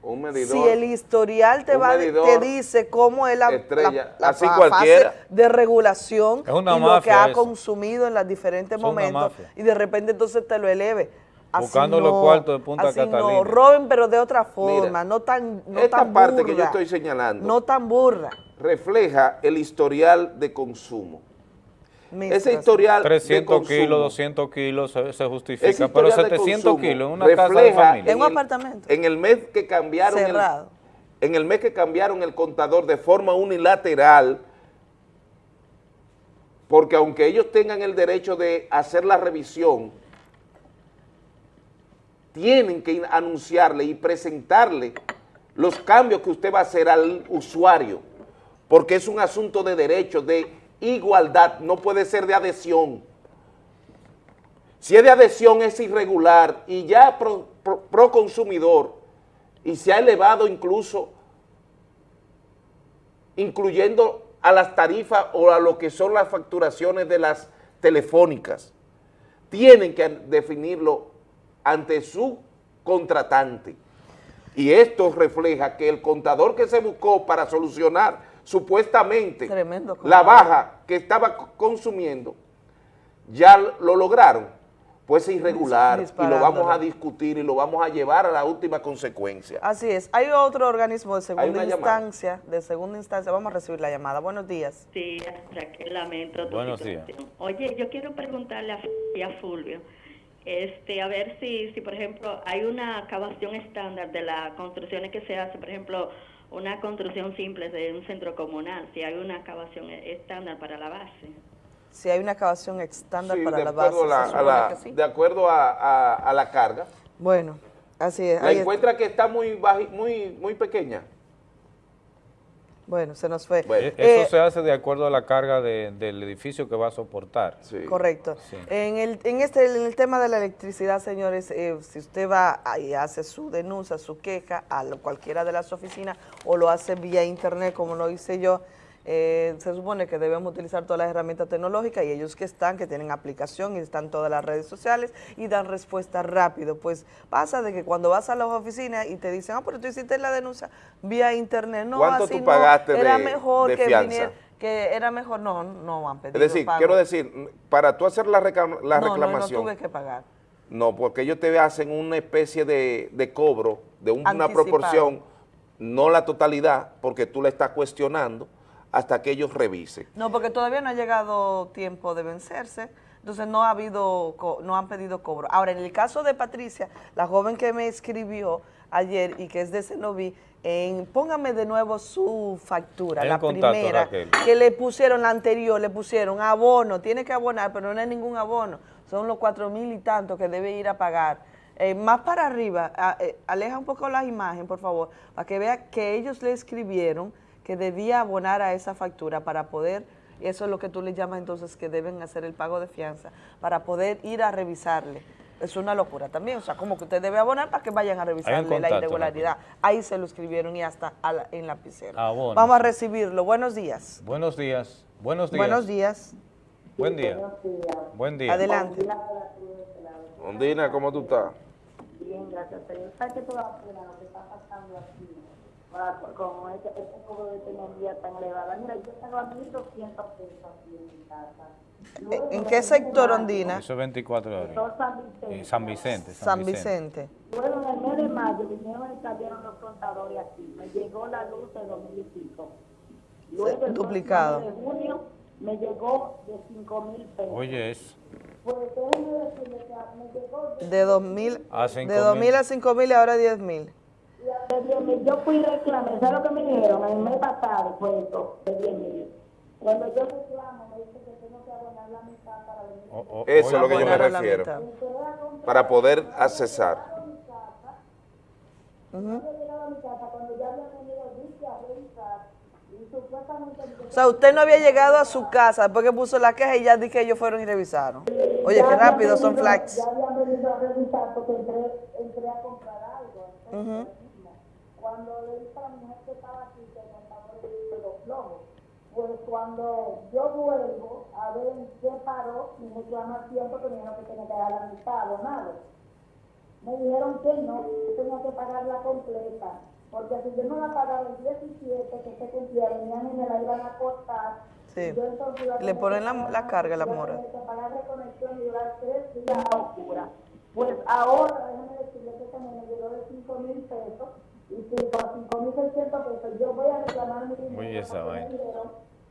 Un medidor. Si el historial te va medidor te dice cómo es la, estrella, la- la así fase de regulación Es una y lo que ha eso. consumido en los diferentes Es momentos y de repente entonces te lo eleve. Así Buscando los no, cuartos de Punta así Catalina. No, roben pero de otra forma, no tan no Esta tan parte que yo estoy señalando No tan burra. refleja el historial de consumo. Ese historial de 300 consumo, kilos, 200 kilos se, se justifica, pero historial de 700 consumo kilos en una casa de familia. En un apartamento. En el mes que cambiaron el, en el mes que cambiaron el contador de forma unilateral, porque aunque ellos tengan el derecho de hacer la revisión, tienen que anunciarle y presentarle los cambios que usted va a hacer al usuario, porque es un asunto de derecho, de igualdad, no puede ser de adhesión. Si es de adhesión es irregular y ya pro, pro- consumidor y se ha elevado incluso incluyendo a las tarifas o a lo que son las facturaciones de las telefónicas. Tienen que definirlo ante su contratante. Y esto refleja que el contador que se buscó para solucionar supuestamente Tremendo la baja que estaba consumiendo, ya lo lograron, pues es irregular y lo vamos a discutir y lo vamos a llevar a la última consecuencia. Así es. Hay otro organismo de segunda llamada. instancia, de segunda instancia. Vamos a recibir la llamada. Buenos días. Sí, Raquel, lamento tu Buenos días. situación. Oye, yo quiero preguntarle a, y a Fulvio, este, a ver si, si, por ejemplo, hay una acabación estándar de las construcciones que se hace, por ejemplo, una construcción simple de un centro comunal, si hay una acabación e- estándar para la base. Si hay una acabación estándar Sí, para la base. la, se a la- sí. de acuerdo a, a- a la carga. Bueno, así es. La ahí encuentra que está muy, baji- muy, muy pequeña. Bueno, se nos fue. Eh, Eso se hace de acuerdo a la carga de- del edificio que va a soportar. Correcto. Sí. En, el, en, este, en el tema de la electricidad, señores, eh, si usted va y hace su denuncia, su queja a lo- cualquiera de las oficinas o lo hace vía internet, como lo hice yo, eh, se supone que debemos utilizar todas las herramientas tecnológicas y ellos que están, que tienen aplicación y están todas las redes sociales y dan respuesta rápido. Pues pasa de que cuando vas a las oficinas y te dicen, ah, pero tú hiciste la denuncia vía internet, no, ¿Cuánto así tú no, pagaste era de- mejor de que fianza? viniera, que era mejor, no, no han Es pedido decir, pago. quiero decir, para tú hacer la, reclam- la No, no, reclamación, no tuve que pagar. no, porque ellos te hacen una especie de, de cobro de una proporción, no la totalidad, porque tú la estás cuestionando hasta que ellos revisen. No, porque todavía no ha llegado tiempo de vencerse, entonces no ha habido, no han pedido cobro. Ahora, en el caso de Patricia, la joven que me escribió ayer y que es de Cenoví, en, póngame de nuevo su factura, El la contacto, primera, Raquel. que le pusieron, la anterior, le pusieron abono, tiene que abonar, pero no es ningún abono, son los cuatro mil y tanto que debe ir a pagar. Eh, más para arriba, a- eh, aleja un poco la imagen, por favor, para que vea que ellos le escribieron que debía abonar a esa factura para poder, y eso es lo que tú le llamas entonces que deben hacer el pago de fianza, para poder ir a revisarle. Es una locura también, o sea, como que usted debe abonar para que vayan a revisarle la irregularidad. Ahí se lo escribieron y hasta a la- en lapicero. Abono. Vamos a recibirlo. Buenos días. Buenos días. Buenos días. Buenos días. Buen día. Buen día. Adelante. Ondina, ¿cómo tú estás? Bien, gracias a Dios. ¿Sabes qué a lo que está pasando aquí? Para- Con este, este cobro de energía tan elevada. Mira, yo tengo a 1.200 pesos aquí en mi casa. Luego ¿En qué sector, Ondina? Eso es 24 horas. San Vicente. Eh, San Vicente. San Vicente. Luego en el mes de mayo vinieron y salieron los contadores aquí. Me llegó la luz de 2.000 y pico. Luego el Duplicado. de junio me llegó de 5.000 pesos. Oye, eso. Pues déjenme decirle que me llegó de De 2.000 A 5.000. de 2.000 a 5.000 y ahora 10.000. de 10 mil. Yo fui y reclamé, ¿sabes lo que me dijeron? El mes pasado fue esto, de 10 mil. Cuando yo reclamo, me dice que tengo que abonar la mitad para venir. Eso es lo que yo me refiero, para poder accesar. Y supuestamente... O sea, usted no había llegado a su casa después que puso la queja y ya di que ellos fueron y revisaron. Oye, qué rápido son flags. Ya habían venido a revisar porque entré, entré a comprar algo. entonces, Cuando le dije a la mujer que estaba aquí que me estaba de los flojos, pues cuando yo vuelvo a ver en qué paró mi reclamación porque me dijeron que tenía que dar la mitad abonado. Me dijeron que no, que tenía que pagarla completa, porque si yo no la pagaba el 17 que se cumplía, venían y me la iban a cortar. Sí. yo entonces a Le ponen que la, la carga, la a mora. tener que pagar reconexión y durar tres días a oscura. Pues ahora, déjeme decirle que también me llegó de 5 mil pesos y si con 5 mil 600 pesos yo voy a reclamar mi dinero. Oye, esa vaina.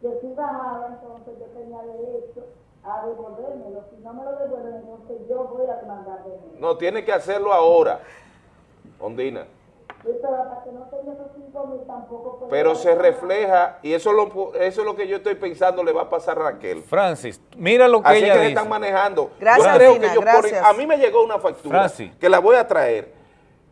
que si bajaba, entonces yo tenía derecho a devolvérmelo. Si no me lo devuelven, entonces yo voy a demandar de mí. No, tiene que hacerlo ahora, Ondina. Pero hasta que no tenga esos 5 mil tampoco puedo Pero se refleja, y eso es, lo, eso es lo que yo estoy pensando le va a pasar a Raquel. Francis, mira lo que Así ella que dice. están manejando. Gracias, Yo creo Dina, que ponen- gracias. a mí me llegó una factura Francis. que la voy a traer,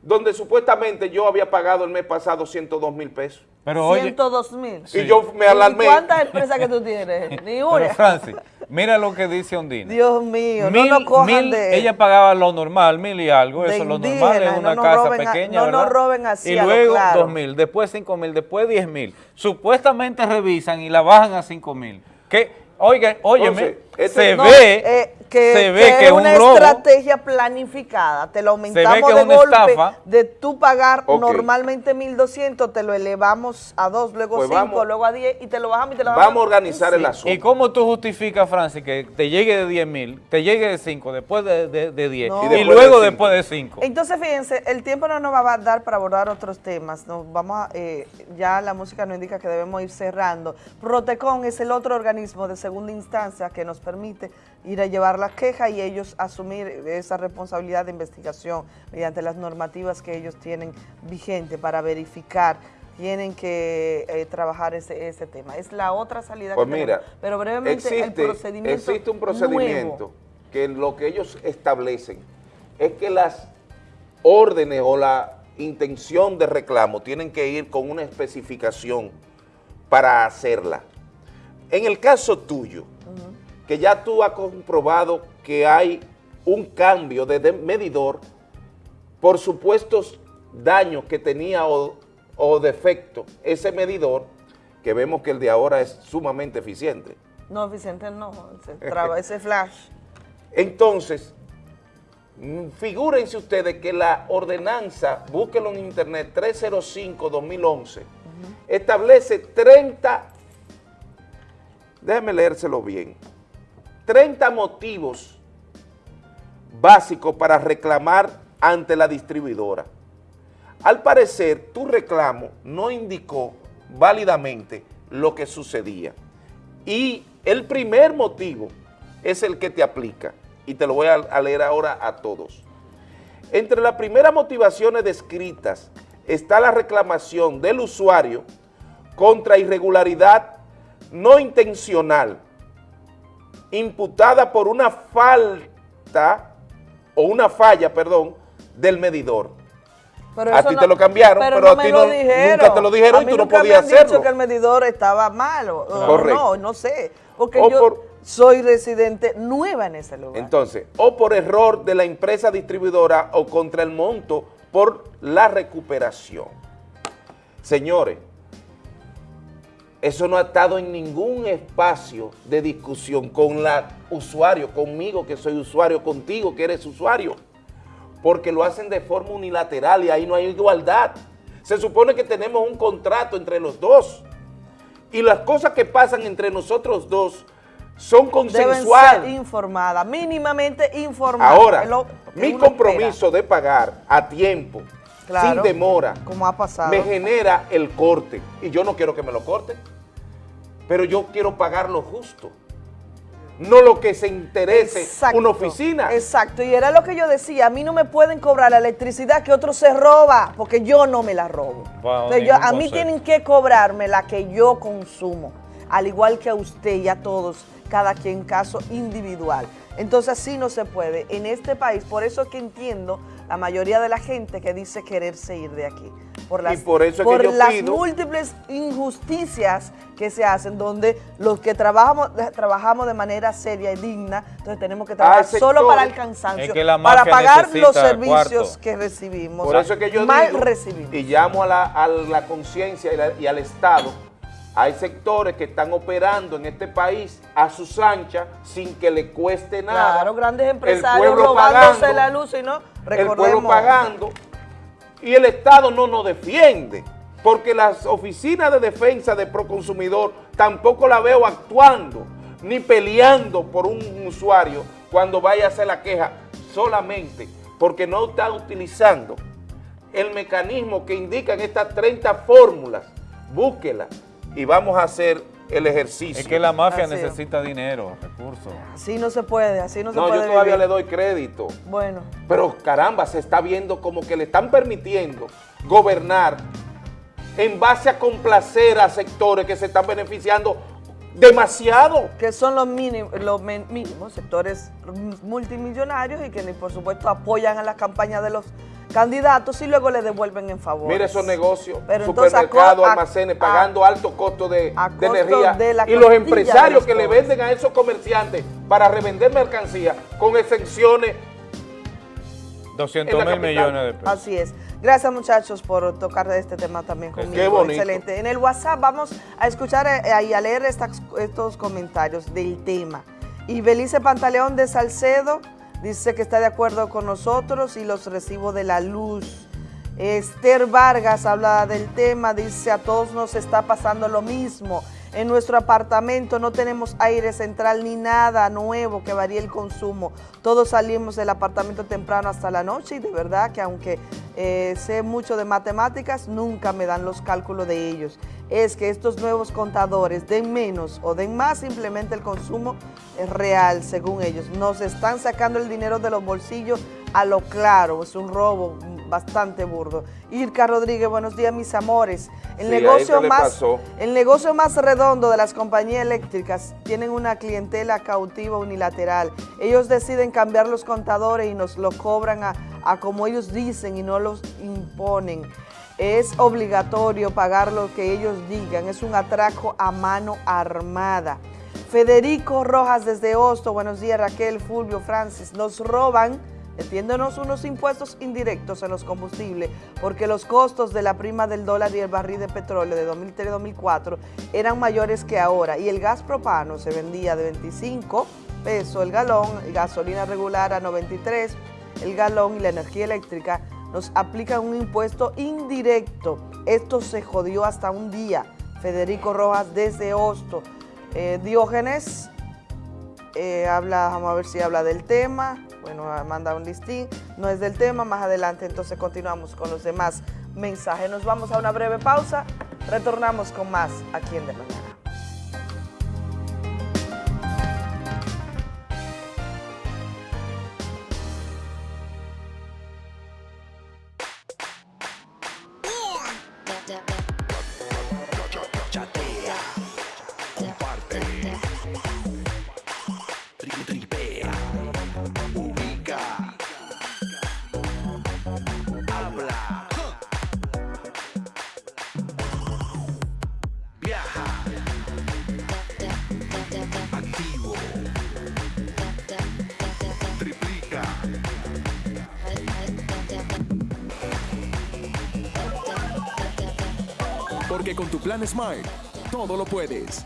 donde supuestamente yo había pagado el mes pasado 102 mil pesos. Pero oye, 102 mil. Y yo me alarmé. ¿Y cuántas empresas que tú tienes? [LAUGHS] Ni pero una. Francis, mira lo que dice Ondina. Dios mío, Mil- no nos cojan mil- de... ella pagaba lo normal, mil y algo, de eso lo normal indígena, es una casa roben a- pequeña, no nos ¿verdad? roben así y luego claro. dos mil, después cinco mil, después diez mil. Supuestamente revisan y la bajan a cinco mil. Que, oiga, óyeme, Entonces, se No, ve, eh, que, se ve que que es es un una robo. estrategia planificada. Te lo aumentamos que es de una golpe. estafa. De tú pagar Ok. normalmente 1.200, te lo elevamos a 2, luego Pues 5, vamos- luego a 10 y te lo bajamos y te lo bajamos. Vamos a organizar el asunto. ¿Y cómo tú justificas, Francis, que te llegue de 10 mil, te llegue de 5, después de, de, de 10 No. y, luego de después de 5? Entonces, fíjense, el tiempo no nos va a dar para abordar otros temas. Nos vamos a, eh, ya la música nos indica que debemos ir cerrando. Protecon es el otro organismo de segunda instancia que nos permite ir a llevar la queja y ellos asumir esa responsabilidad de investigación mediante las normativas que ellos tienen vigente para verificar. Tienen que eh, trabajar ese, ese tema. Es la otra salida Pues que mira, tenemos. Pero brevemente el existe, procedimiento existe un procedimiento nuevo. que lo que ellos establecen es que las órdenes o la intención de reclamo tienen que ir con una especificación para hacerla. En el caso tuyo, que ya tú has comprobado que hay un cambio de, medidor por supuestos daños que tenía o, o defecto ese medidor, que vemos que el de ahora es sumamente eficiente. No, Vicente, no, traba- ese flash. [LAUGHS] Entonces, mm, figúrense ustedes que la ordenanza, búsquenlo en internet, 305-2011, establece 30, déjenme leérselo bien, 30 motivos básicos para reclamar ante la distribuidora. Al parecer, tu reclamo no indicó válidamente lo que sucedía. Y el primer motivo es el que te aplica. Y te lo voy a, leer ahora a todos. Entre las primeras motivaciones descritas está la reclamación del usuario contra irregularidad no intencional imputada por una falta o una falla, perdón, del medidor. Pero a ti no- te lo cambiaron, pero, no a me ti no- nunca te lo dijeron y tú no nunca me podías han dicho hacerlo. que el medidor estaba malo. Correcto. No, no sé. Porque O yo por- soy residente nueva en ese lugar. Entonces, o por error de la empresa distribuidora o contra el monto por la recuperación. Señores, eso no ha estado en ningún espacio de discusión con la usuario, conmigo que soy usuario, contigo que eres usuario, porque lo hacen de forma unilateral y ahí no hay igualdad. Se supone que tenemos un contrato entre los dos y las cosas que pasan entre nosotros dos son Deben consensuales. ser informadas, mínimamente informadas. Ahora, lo mi compromiso de pagar a tiempo, Claro, sin demora, como ha pasado. me genera el corte. Y yo no quiero que me lo corten, pero yo quiero pagar lo justo. No lo que se interese Exacto, una oficina. Exacto, y era lo que yo decía, a mí no me pueden cobrar la electricidad que otro se roba, porque yo no me la robo. Entonces, yo- a mí tienen que cobrarme la que yo consumo, al igual que a usted y a todos, cada quien caso individual. Entonces así no se puede en este país, por eso es que entiendo la mayoría de la gente que dice quererse ir de aquí. Por las, por eso es que yo las pido- múltiples injusticias que se hacen, donde los que trabajamos, trabajamos de manera seria y digna, entonces tenemos que trabajar solo para el cansancio, Es que la para pagar los servicios que recibimos. Por eso es que yo mal digo recibidos. y llamo a la, a la conciencia y, al Estado. Hay sectores que están operando en este país a sus anchas sin que le cueste nada. Claro, grandes El empresarios robándose pagando, la luz y no, el recordemos. pueblo pagando y el Estado no nos defiende porque las oficinas de defensa de Proconsumidor tampoco la veo actuando ni peleando por un usuario cuando vaya a hacer la queja solamente porque no está utilizando el mecanismo que indican estas 30 fórmulas. Búsquela y vamos a hacer el ejercicio. Es que la mafia Así es. necesita dinero, recursos. Así no se puede, así no, se No, puede yo todavía vivir. le doy crédito. Bueno, Pero caramba, se está viendo como que le están permitiendo gobernar en base a complacer a sectores que se están beneficiando demasiado. que son los mínimos, los men- mínimos sectores multimillonarios y que por supuesto apoyan a las campañas de los candidatos y luego le devuelven en favor. Mire esos negocios, supermercados, almacenes, a- pagando altos costos de, de costo energía. de la y los empresarios los que le venden a esos comerciantes para revender mercancía con exenciones 200 En la mil millones de pesos. Así es. Gracias muchachos por tocar de este tema también conmigo. Qué bonito. Excelente. En el WhatsApp vamos a escuchar eh, y a leer estas- estos comentarios del tema. Y Belice Pantaleón de Salcedo dice que está de acuerdo con nosotros y los recibos de la luz. Esther Vargas habla del tema, dice a todos nos está pasando lo mismo. En nuestro apartamento no tenemos aire central ni nada nuevo que varíe el consumo. Todos salimos del apartamento temprano hasta la noche y de verdad que aunque eh, sé mucho de matemáticas, nunca me dan los cálculos de ellos. Es que estos nuevos contadores den menos o den más, simplemente el consumo es real, según ellos. Nos están sacando el dinero de los bolsillos a lo claro, es un robo bastante burdo. Irka Rodríguez, buenos días mis amores. El, Sí, ¿a negocio más, el negocio más redondo de las compañías eléctricas tienen una clientela cautiva unilateral. Ellos deciden cambiar los contadores y nos lo cobran a, a como ellos dicen y no los imponen. Es obligatorio pagar lo que ellos digan, es un atraco a mano armada. Federico Rojas desde Hosto, buenos días Raquel, Fulvio, Francis, nos roban metiéndonos unos impuestos indirectos en los combustibles, porque los costos de la prima del dólar y el barril de petróleo de 2003-2004 eran mayores que ahora, y el gas propano se vendía de 25 pesos el galón, gasolina regular a 93 el galón y la energía eléctrica nos aplican un impuesto indirecto. Esto se jodió hasta un día. Federico Rojas desde Hosto. Eh, Diógenes eh, habla, vamos a ver si habla del tema. Bueno, manda un listín. No es del tema, más adelante entonces continuamos con los demás mensajes. Nos vamos a una breve pausa. Retornamos con más aquí en De Mañana. Smart, todo lo puedes.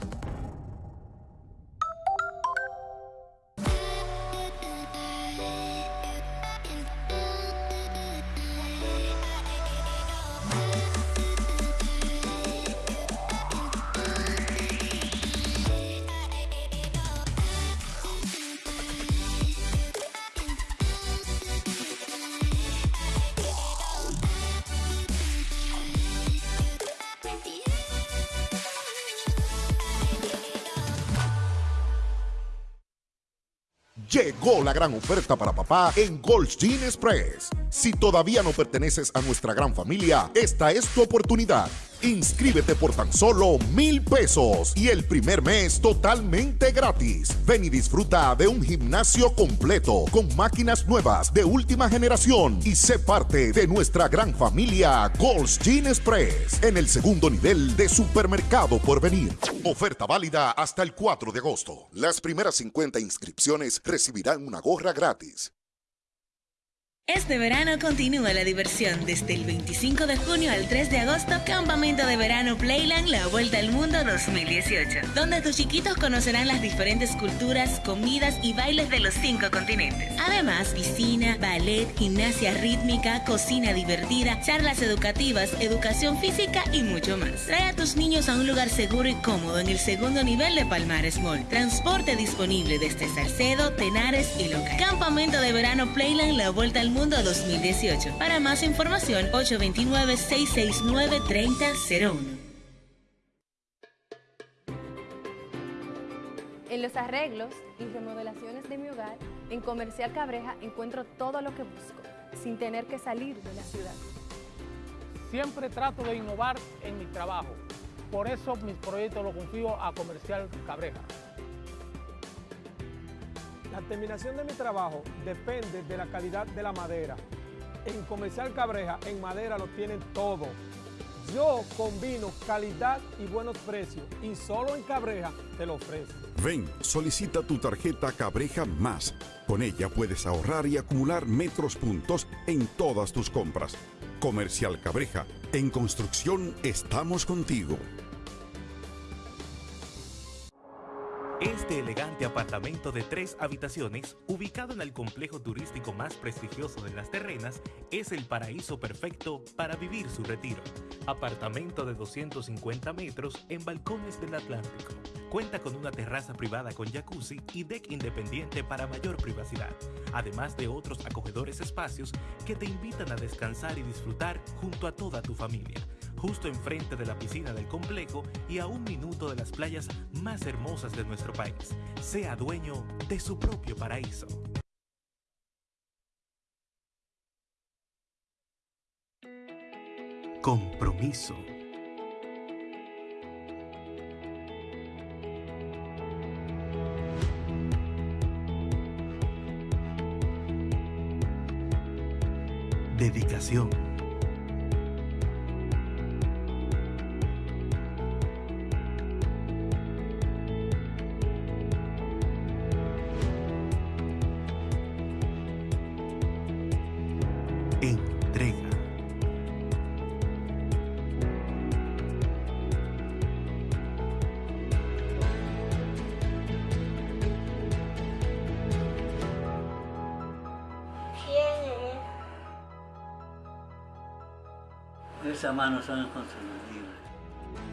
La gran oferta para papá en Gold Gin Express. Si todavía no perteneces a nuestra gran familia, esta es tu oportunidad. Inscríbete por tan solo mil pesos y el primer mes totalmente gratis. Ven y disfruta de un gimnasio completo con máquinas nuevas de última generación y sé parte de nuestra gran familia Gold's Gin Express en el segundo nivel de supermercado por venir. Oferta válida hasta el 4 de agosto. Las primeras 50 inscripciones recibirán una gorra gratis. Este verano continúa la diversión desde el 25 de junio al 3 de agosto, Campamento de Verano Playland La Vuelta al Mundo 2018, donde tus chiquitos conocerán las diferentes culturas, comidas y bailes de los cinco continentes. Además, piscina, ballet, gimnasia rítmica, cocina divertida, charlas educativas, educación física y mucho más. Trae a tus niños a un lugar seguro y cómodo en el segundo nivel de Palmares Mall. Transporte disponible desde Salcedo, Tenares y Loca. Campamento de Verano Playland La Vuelta al Mundo 2018. Para más información, 829-669-3001. En los arreglos y remodelaciones de mi hogar, en Comercial Cabreja encuentro todo lo que busco, sin tener que salir de la ciudad. Siempre trato de innovar en mi trabajo. Por eso mis proyectos los confío a Comercial Cabreja. La terminación de mi trabajo depende de la calidad de la madera. En Comercial Cabreja, en madera lo tienen todo. Yo combino calidad y buenos precios y solo en Cabreja te lo ofrezco. Ven, solicita tu tarjeta Cabreja Más. Con ella puedes ahorrar y acumular metros puntos en todas tus compras. Comercial Cabreja, en construcción estamos contigo. Este elegante apartamento de tres habitaciones, ubicado en el complejo turístico más prestigioso de las terrenas, es el paraíso perfecto para vivir su retiro. Apartamento de 250 metros en balcones del Atlántico. Cuenta con una terraza privada con jacuzzi y deck independiente para mayor privacidad, además de otros acogedores espacios que te invitan a descansar y disfrutar junto a toda tu familia justo enfrente de la piscina del complejo y a un minuto de las playas más hermosas de nuestro país. Sea dueño de su propio paraíso. compromiso. Dedicación.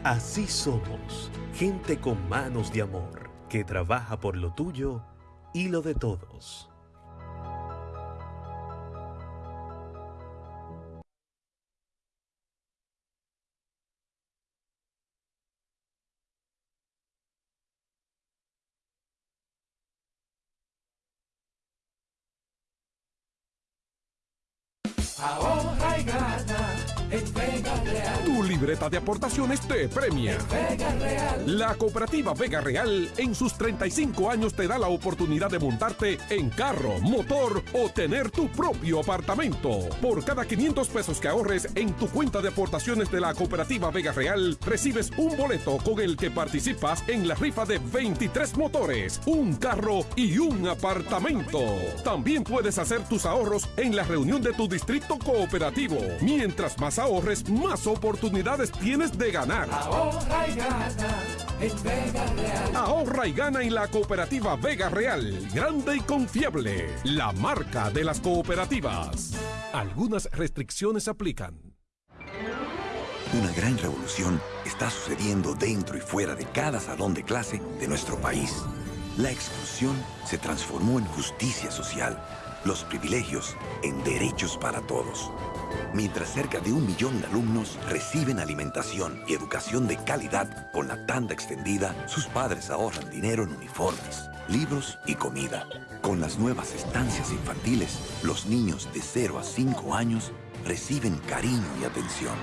Así somos, gente con manos de amor, que trabaja por lo tuyo y lo de todos. De aportaciones te premia. Vega Real. La cooperativa Vega Real en sus 35 años te da la oportunidad de montarte en carro, motor o tener tu propio apartamento. Por cada 500 pesos que ahorres en tu cuenta de aportaciones de la cooperativa Vega Real, recibes un boleto con el que participas en la rifa de 23 motores, un carro y un apartamento. También puedes hacer tus ahorros en la reunión de tu distrito cooperativo. Mientras más ahorres, más oportunidades tienes de ganar. Ahorra y gana en Vega Real. Ahorra y gana en la cooperativa Vega Real, grande y confiable, la marca de las cooperativas. Algunas restricciones aplican. Una gran revolución está sucediendo dentro y fuera de cada salón de clase de nuestro país. La exclusión se transformó en justicia social, los privilegios en derechos para todos. Mientras cerca de un millón de alumnos reciben alimentación y educación de calidad con la tanda extendida, sus padres ahorran dinero en uniformes, libros y comida. Con las nuevas estancias infantiles, los niños de 0 a 5 años reciben cariño y atención,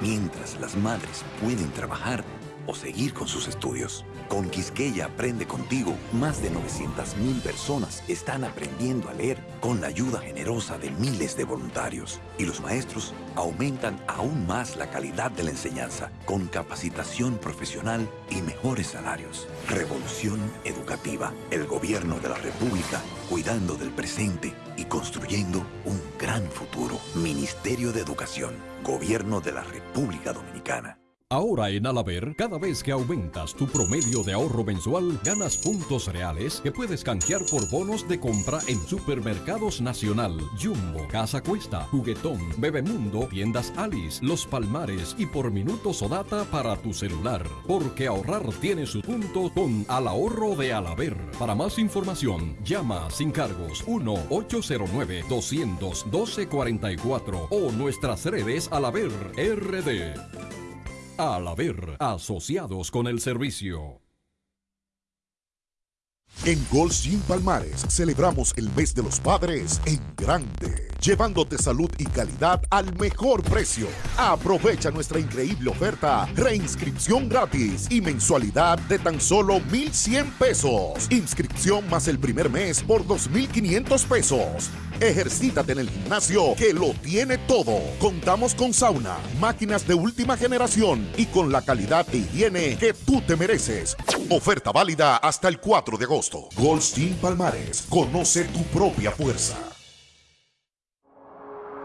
mientras las madres pueden trabajar o seguir con sus estudios. Con Quisqueya Aprende Contigo, más de 900.000 personas están aprendiendo a leer con la ayuda generosa de miles de voluntarios. Y los maestros aumentan aún más la calidad de la enseñanza con capacitación profesional y mejores salarios. Revolución educativa. El gobierno de la República cuidando del presente y construyendo un gran futuro. Ministerio de Educación. Gobierno de la República Dominicana. Ahora en Alaber, cada vez que aumentas tu promedio de ahorro mensual, ganas puntos reales que puedes canjear por bonos de compra en Supermercados Nacional, Jumbo, Casa Cuesta, Juguetón, Bebemundo, Tiendas Alice, Los Palmares y por minutos o data para tu celular. Porque ahorrar tiene su punto con Al Ahorro de Alaber. Para más información, llama sin cargos 1-809-212-44 o nuestras redes Alaber RD. Al haber asociados con el servicio. En Gym Palmares celebramos el mes de los padres en grande, llevándote salud y calidad al mejor precio. Aprovecha nuestra increíble oferta, reinscripción gratis y mensualidad de tan solo 1,100 pesos. Inscripción más el primer mes por 2,500 pesos. Ejercítate en el gimnasio que lo tiene todo. Contamos con sauna, máquinas de última generación y con la calidad de higiene que tú te mereces. Oferta válida hasta el 4 de agosto. Goldstein Palmares, conoce tu propia fuerza.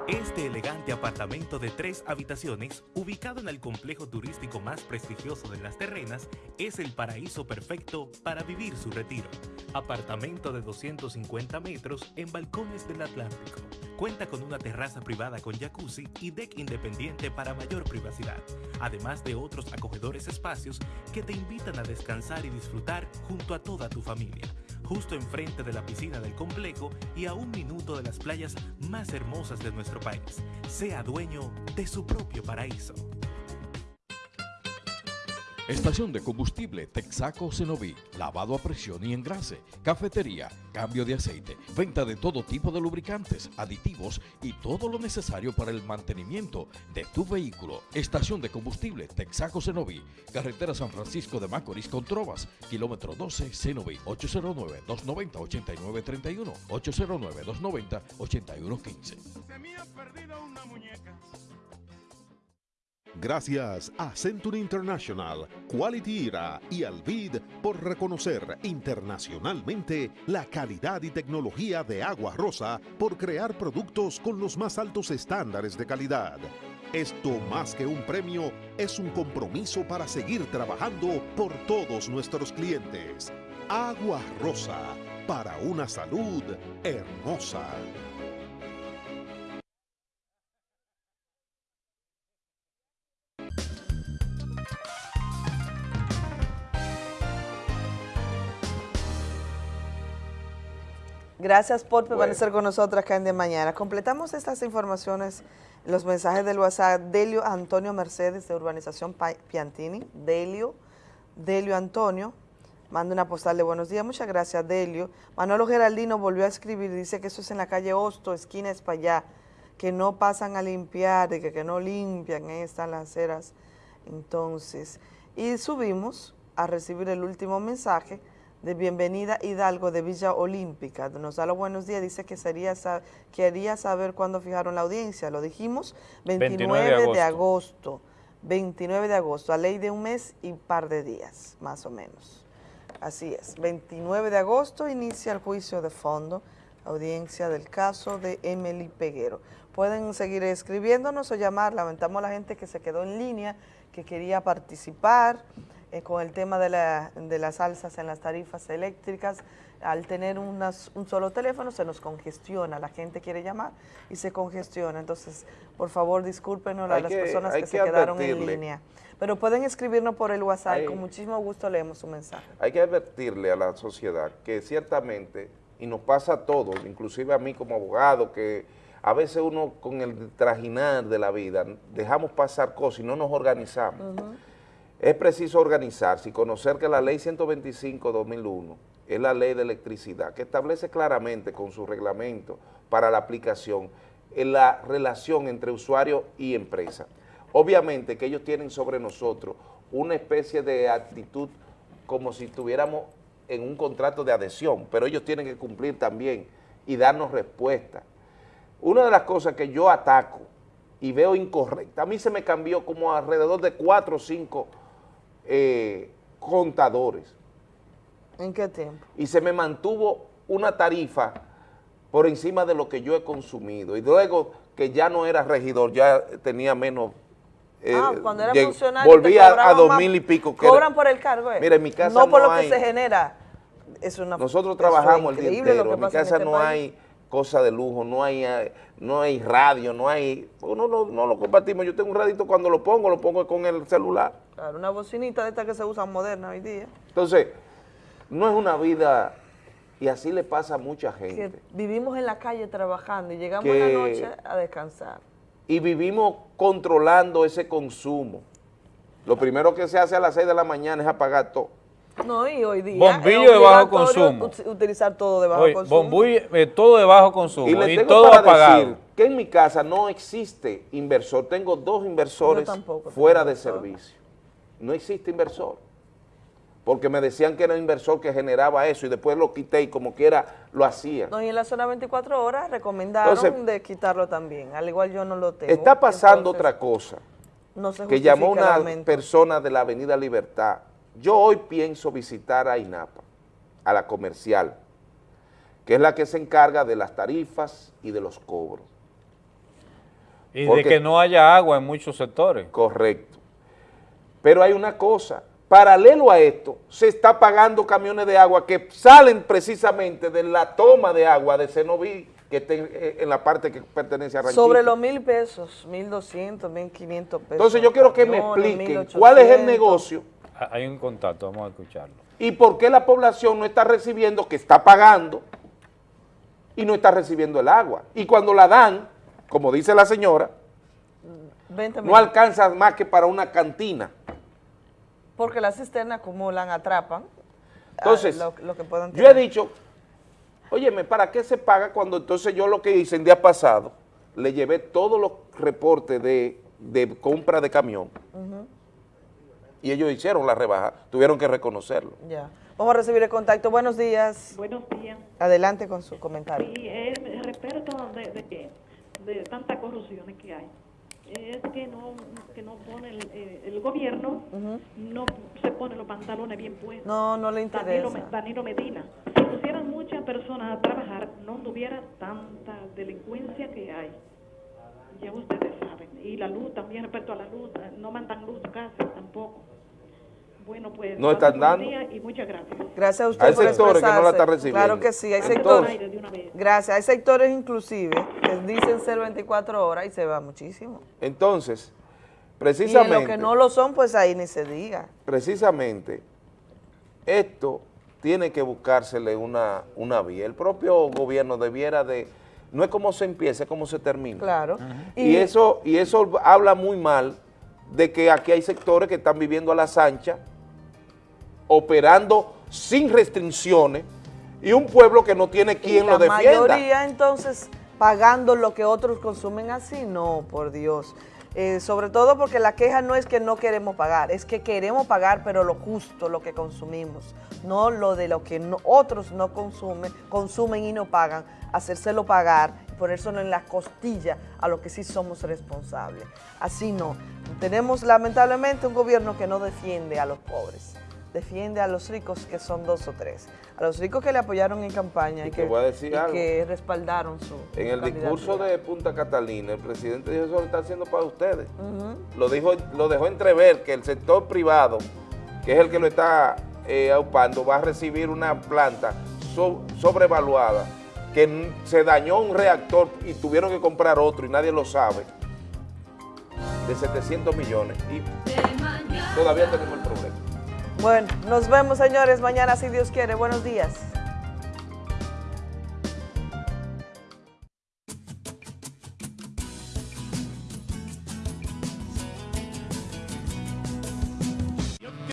Este elegante apartamento de tres habitaciones, ubicado en el complejo turístico más prestigioso de las terrenas, es el paraíso perfecto para vivir su retiro. Apartamento de 250 metros en balcones del Atlántico. Cuenta con una terraza privada con jacuzzi y deck independiente para mayor privacidad, además de otros acogedores espacios que te invitan a descansar y disfrutar junto a toda tu familia justo enfrente de la piscina del complejo y a un minuto de las playas más hermosas de nuestro país. Sea dueño de su propio paraíso. Estación de combustible Texaco Cenoví. Lavado a presión y engrase. Cafetería. Cambio de aceite. Venta de todo tipo de lubricantes, aditivos y todo lo necesario para el mantenimiento de tu vehículo. Estación de combustible Texaco Cenoví. Carretera San Francisco de Macorís con Trovas. Kilómetro 12 Cenoví. 809-290-8931. 809-290-8115. Gracias a Century International, Quality Era y Alvid por reconocer internacionalmente la calidad y tecnología de Agua Rosa por crear productos con los más altos estándares de calidad. Esto más que un premio es un compromiso para seguir trabajando por todos nuestros clientes. Agua Rosa, para una salud hermosa. Gracias por permanecer con nosotros acá en De Mañana. Completamos estas informaciones, los mensajes del WhatsApp. Delio Antonio Mercedes de Urbanización Piantini. Delio, Delio Antonio, manda una postal de buenos días. Muchas gracias, Delio. Manolo Geraldino volvió a escribir, dice que eso es en la calle Hosto, esquina España, que no pasan a limpiar, que, que no limpian, ahí están las aceras. Entonces, y subimos a recibir el último mensaje de Bienvenida Hidalgo de Villa Olímpica. Nos da los buenos días, dice que sería quería saber cuándo fijaron la audiencia. Lo dijimos, 29, de, agosto. 29 de agosto, a ley de un mes y par de días, más o menos. Así es, 29 de agosto inicia el juicio de fondo, audiencia del caso de Emily Peguero. Pueden seguir escribiéndonos o llamar, lamentamos a la gente que se quedó en línea, que quería participar, eh, con el tema de, la, de, las alzas en las tarifas eléctricas, al tener unas, un solo teléfono se nos congestiona, la gente quiere llamar y se congestiona, entonces por favor discúlpenos a las personas que, se quedaron en línea. Pero pueden escribirnos por el WhatsApp, con muchísimo gusto leemos su mensaje. Hay que advertirle a la sociedad que ciertamente, y nos pasa a todos, inclusive a mí como abogado, que a veces uno con el trajinar de la vida dejamos pasar cosas y no nos organizamos. Es preciso organizarse y conocer que la ley 125-2001 es la ley de electricidad, que establece claramente con su reglamento para la aplicación en la relación entre usuario y empresa. Obviamente que ellos tienen sobre nosotros una especie de actitud como si estuviéramos en un contrato de adhesión, pero ellos tienen que cumplir también y darnos respuesta. Una de las cosas que yo ataco y veo incorrecta, a mí se me cambió como alrededor de cuatro o cinco eh, contadores. ¿En qué tiempo? Y se me mantuvo una tarifa por encima de lo que yo he consumido. Y luego que ya no era regidor, ya tenía menos... Eh, ah, cuando era funcionario Volvía a dos mil y pico. cobran por el cargo, eh. Mira, en mi casa no, por lo que se genera. Es una, nosotros trabajamos el día entero, en mi casa este no hay cosa de lujo, no hay, no hay radio, no hay, no, no, no lo compartimos. Yo tengo un radito cuando lo pongo, lo pongo con el celular. Claro, una bocinita de esta que se usa moderna hoy día. Entonces, no es una vida, y así le pasa a mucha gente. vivimos en la calle trabajando y llegamos en la noche a descansar. Y vivimos controlando ese consumo. Lo primero que se hace a las 6 de la mañana es apagar todo. No, y hoy día Bombillo de bajo consumo. Utilizar todo de bajo consumo. Bombillo, eh, todo de bajo consumo y, todo apagado. Decir que en mi casa no existe inversor. Tengo dos inversores fuera de servicio. No existe inversor. Porque me decían que era un inversor que generaba eso y después lo quité y como quiera lo hacía. No, y en la zona 24 horas recomendaron de quitarlo también. Al igual yo no lo tengo. Está pasando otra cosa. No se que llamó una persona de la Avenida Libertad yo hoy pienso visitar a INAPA, a la comercial, que es la que se encarga de las tarifas y de los cobros. Y de que no haya agua en muchos sectores. Correcto. Pero hay una cosa, paralelo a esto, se está pagando camiones de agua que salen precisamente de la toma de agua de Cenoví, que está en la parte que pertenece a Ranchito. Sobre los mil pesos, mil doscientos, mil quinientos pesos. Entonces yo quiero que me expliquen cuál es el negocio hay un contacto, vamos a escucharlo. ¿Y por qué la población no está recibiendo, que está pagando, y no está recibiendo el agua? Y cuando la dan, como dice la señora, no alcanza más que para una cantina. Porque las cisternas acumulan, atrapan ah, Entonces, lo, lo que puedan Yo he dicho, óyeme, ¿para qué se paga cuando entonces yo lo que hice el día pasado, le llevé todos los reportes de, de compra de camión Ujú, y ellos hicieron la rebaja, tuvieron que reconocerlo. Ya. Vamos a recibir el contacto. Buenos días. Buenos días. Adelante con su comentario. Y es respecto de, de, que- de tantas corrupciones que hay. Es que no, que no pone el, eh, el gobierno, no se pone los pantalones bien puestos. No, no le interesa. Danilo Medina. Si pusieran muchas personas a trabajar, no tuviera tanta delincuencia que hay. Ya ustedes saben. Y la luz también, respecto a la luz, no mandan luz casi tampoco. Bueno, pues. No están dando. día Y muchas gracias. Gracias a usted Hay por sectores que no la están recibiendo. Claro que sí, hay Entonces- sectores. Gracias, hay sectores inclusive que dicen ser 24 horas y se va muchísimo. Entonces, Y en precisamente... lo que no lo son, pues ahí ni se diga. precisamente esto tiene que buscársele una, una vía. El propio gobierno debiera de, no es como se empieza, es como se termina. Claro. Y, eso, y eso habla muy mal de que aquí hay sectores que están viviendo a las anchas, operando sin restricciones, y un pueblo que no tiene quien y lo la defienda. mayoría entonces pagando lo que otros consumen así, no, por Dios. Eh, sobre todo porque la queja no es que no queremos pagar, es que queremos pagar pero lo justo, lo que consumimos, no lo de lo que no- otros no consumen, consumen y no pagan, hacérselo pagar, ponérselo en la costilla a lo que sí somos responsables. Así no. Tenemos lamentablemente un gobierno que no defiende a los pobres, defiende a los ricos que son dos o tres, a los ricos que le apoyaron en campaña y, que, voy a decir y algo. que respaldaron su En el discurso de Punta Catalina, el presidente dijo, eso lo está haciendo para ustedes. Lo dijo lo dejó entrever que el sector privado, que es el que lo está eh, aupando, va a recibir una planta so- sobrevaluada, que se dañó un reactor y tuvieron que comprar otro y nadie lo sabe, de 700 millones y todavía tenemos el problema. Bueno, nos vemos señores mañana si Dios quiere. Buenos días.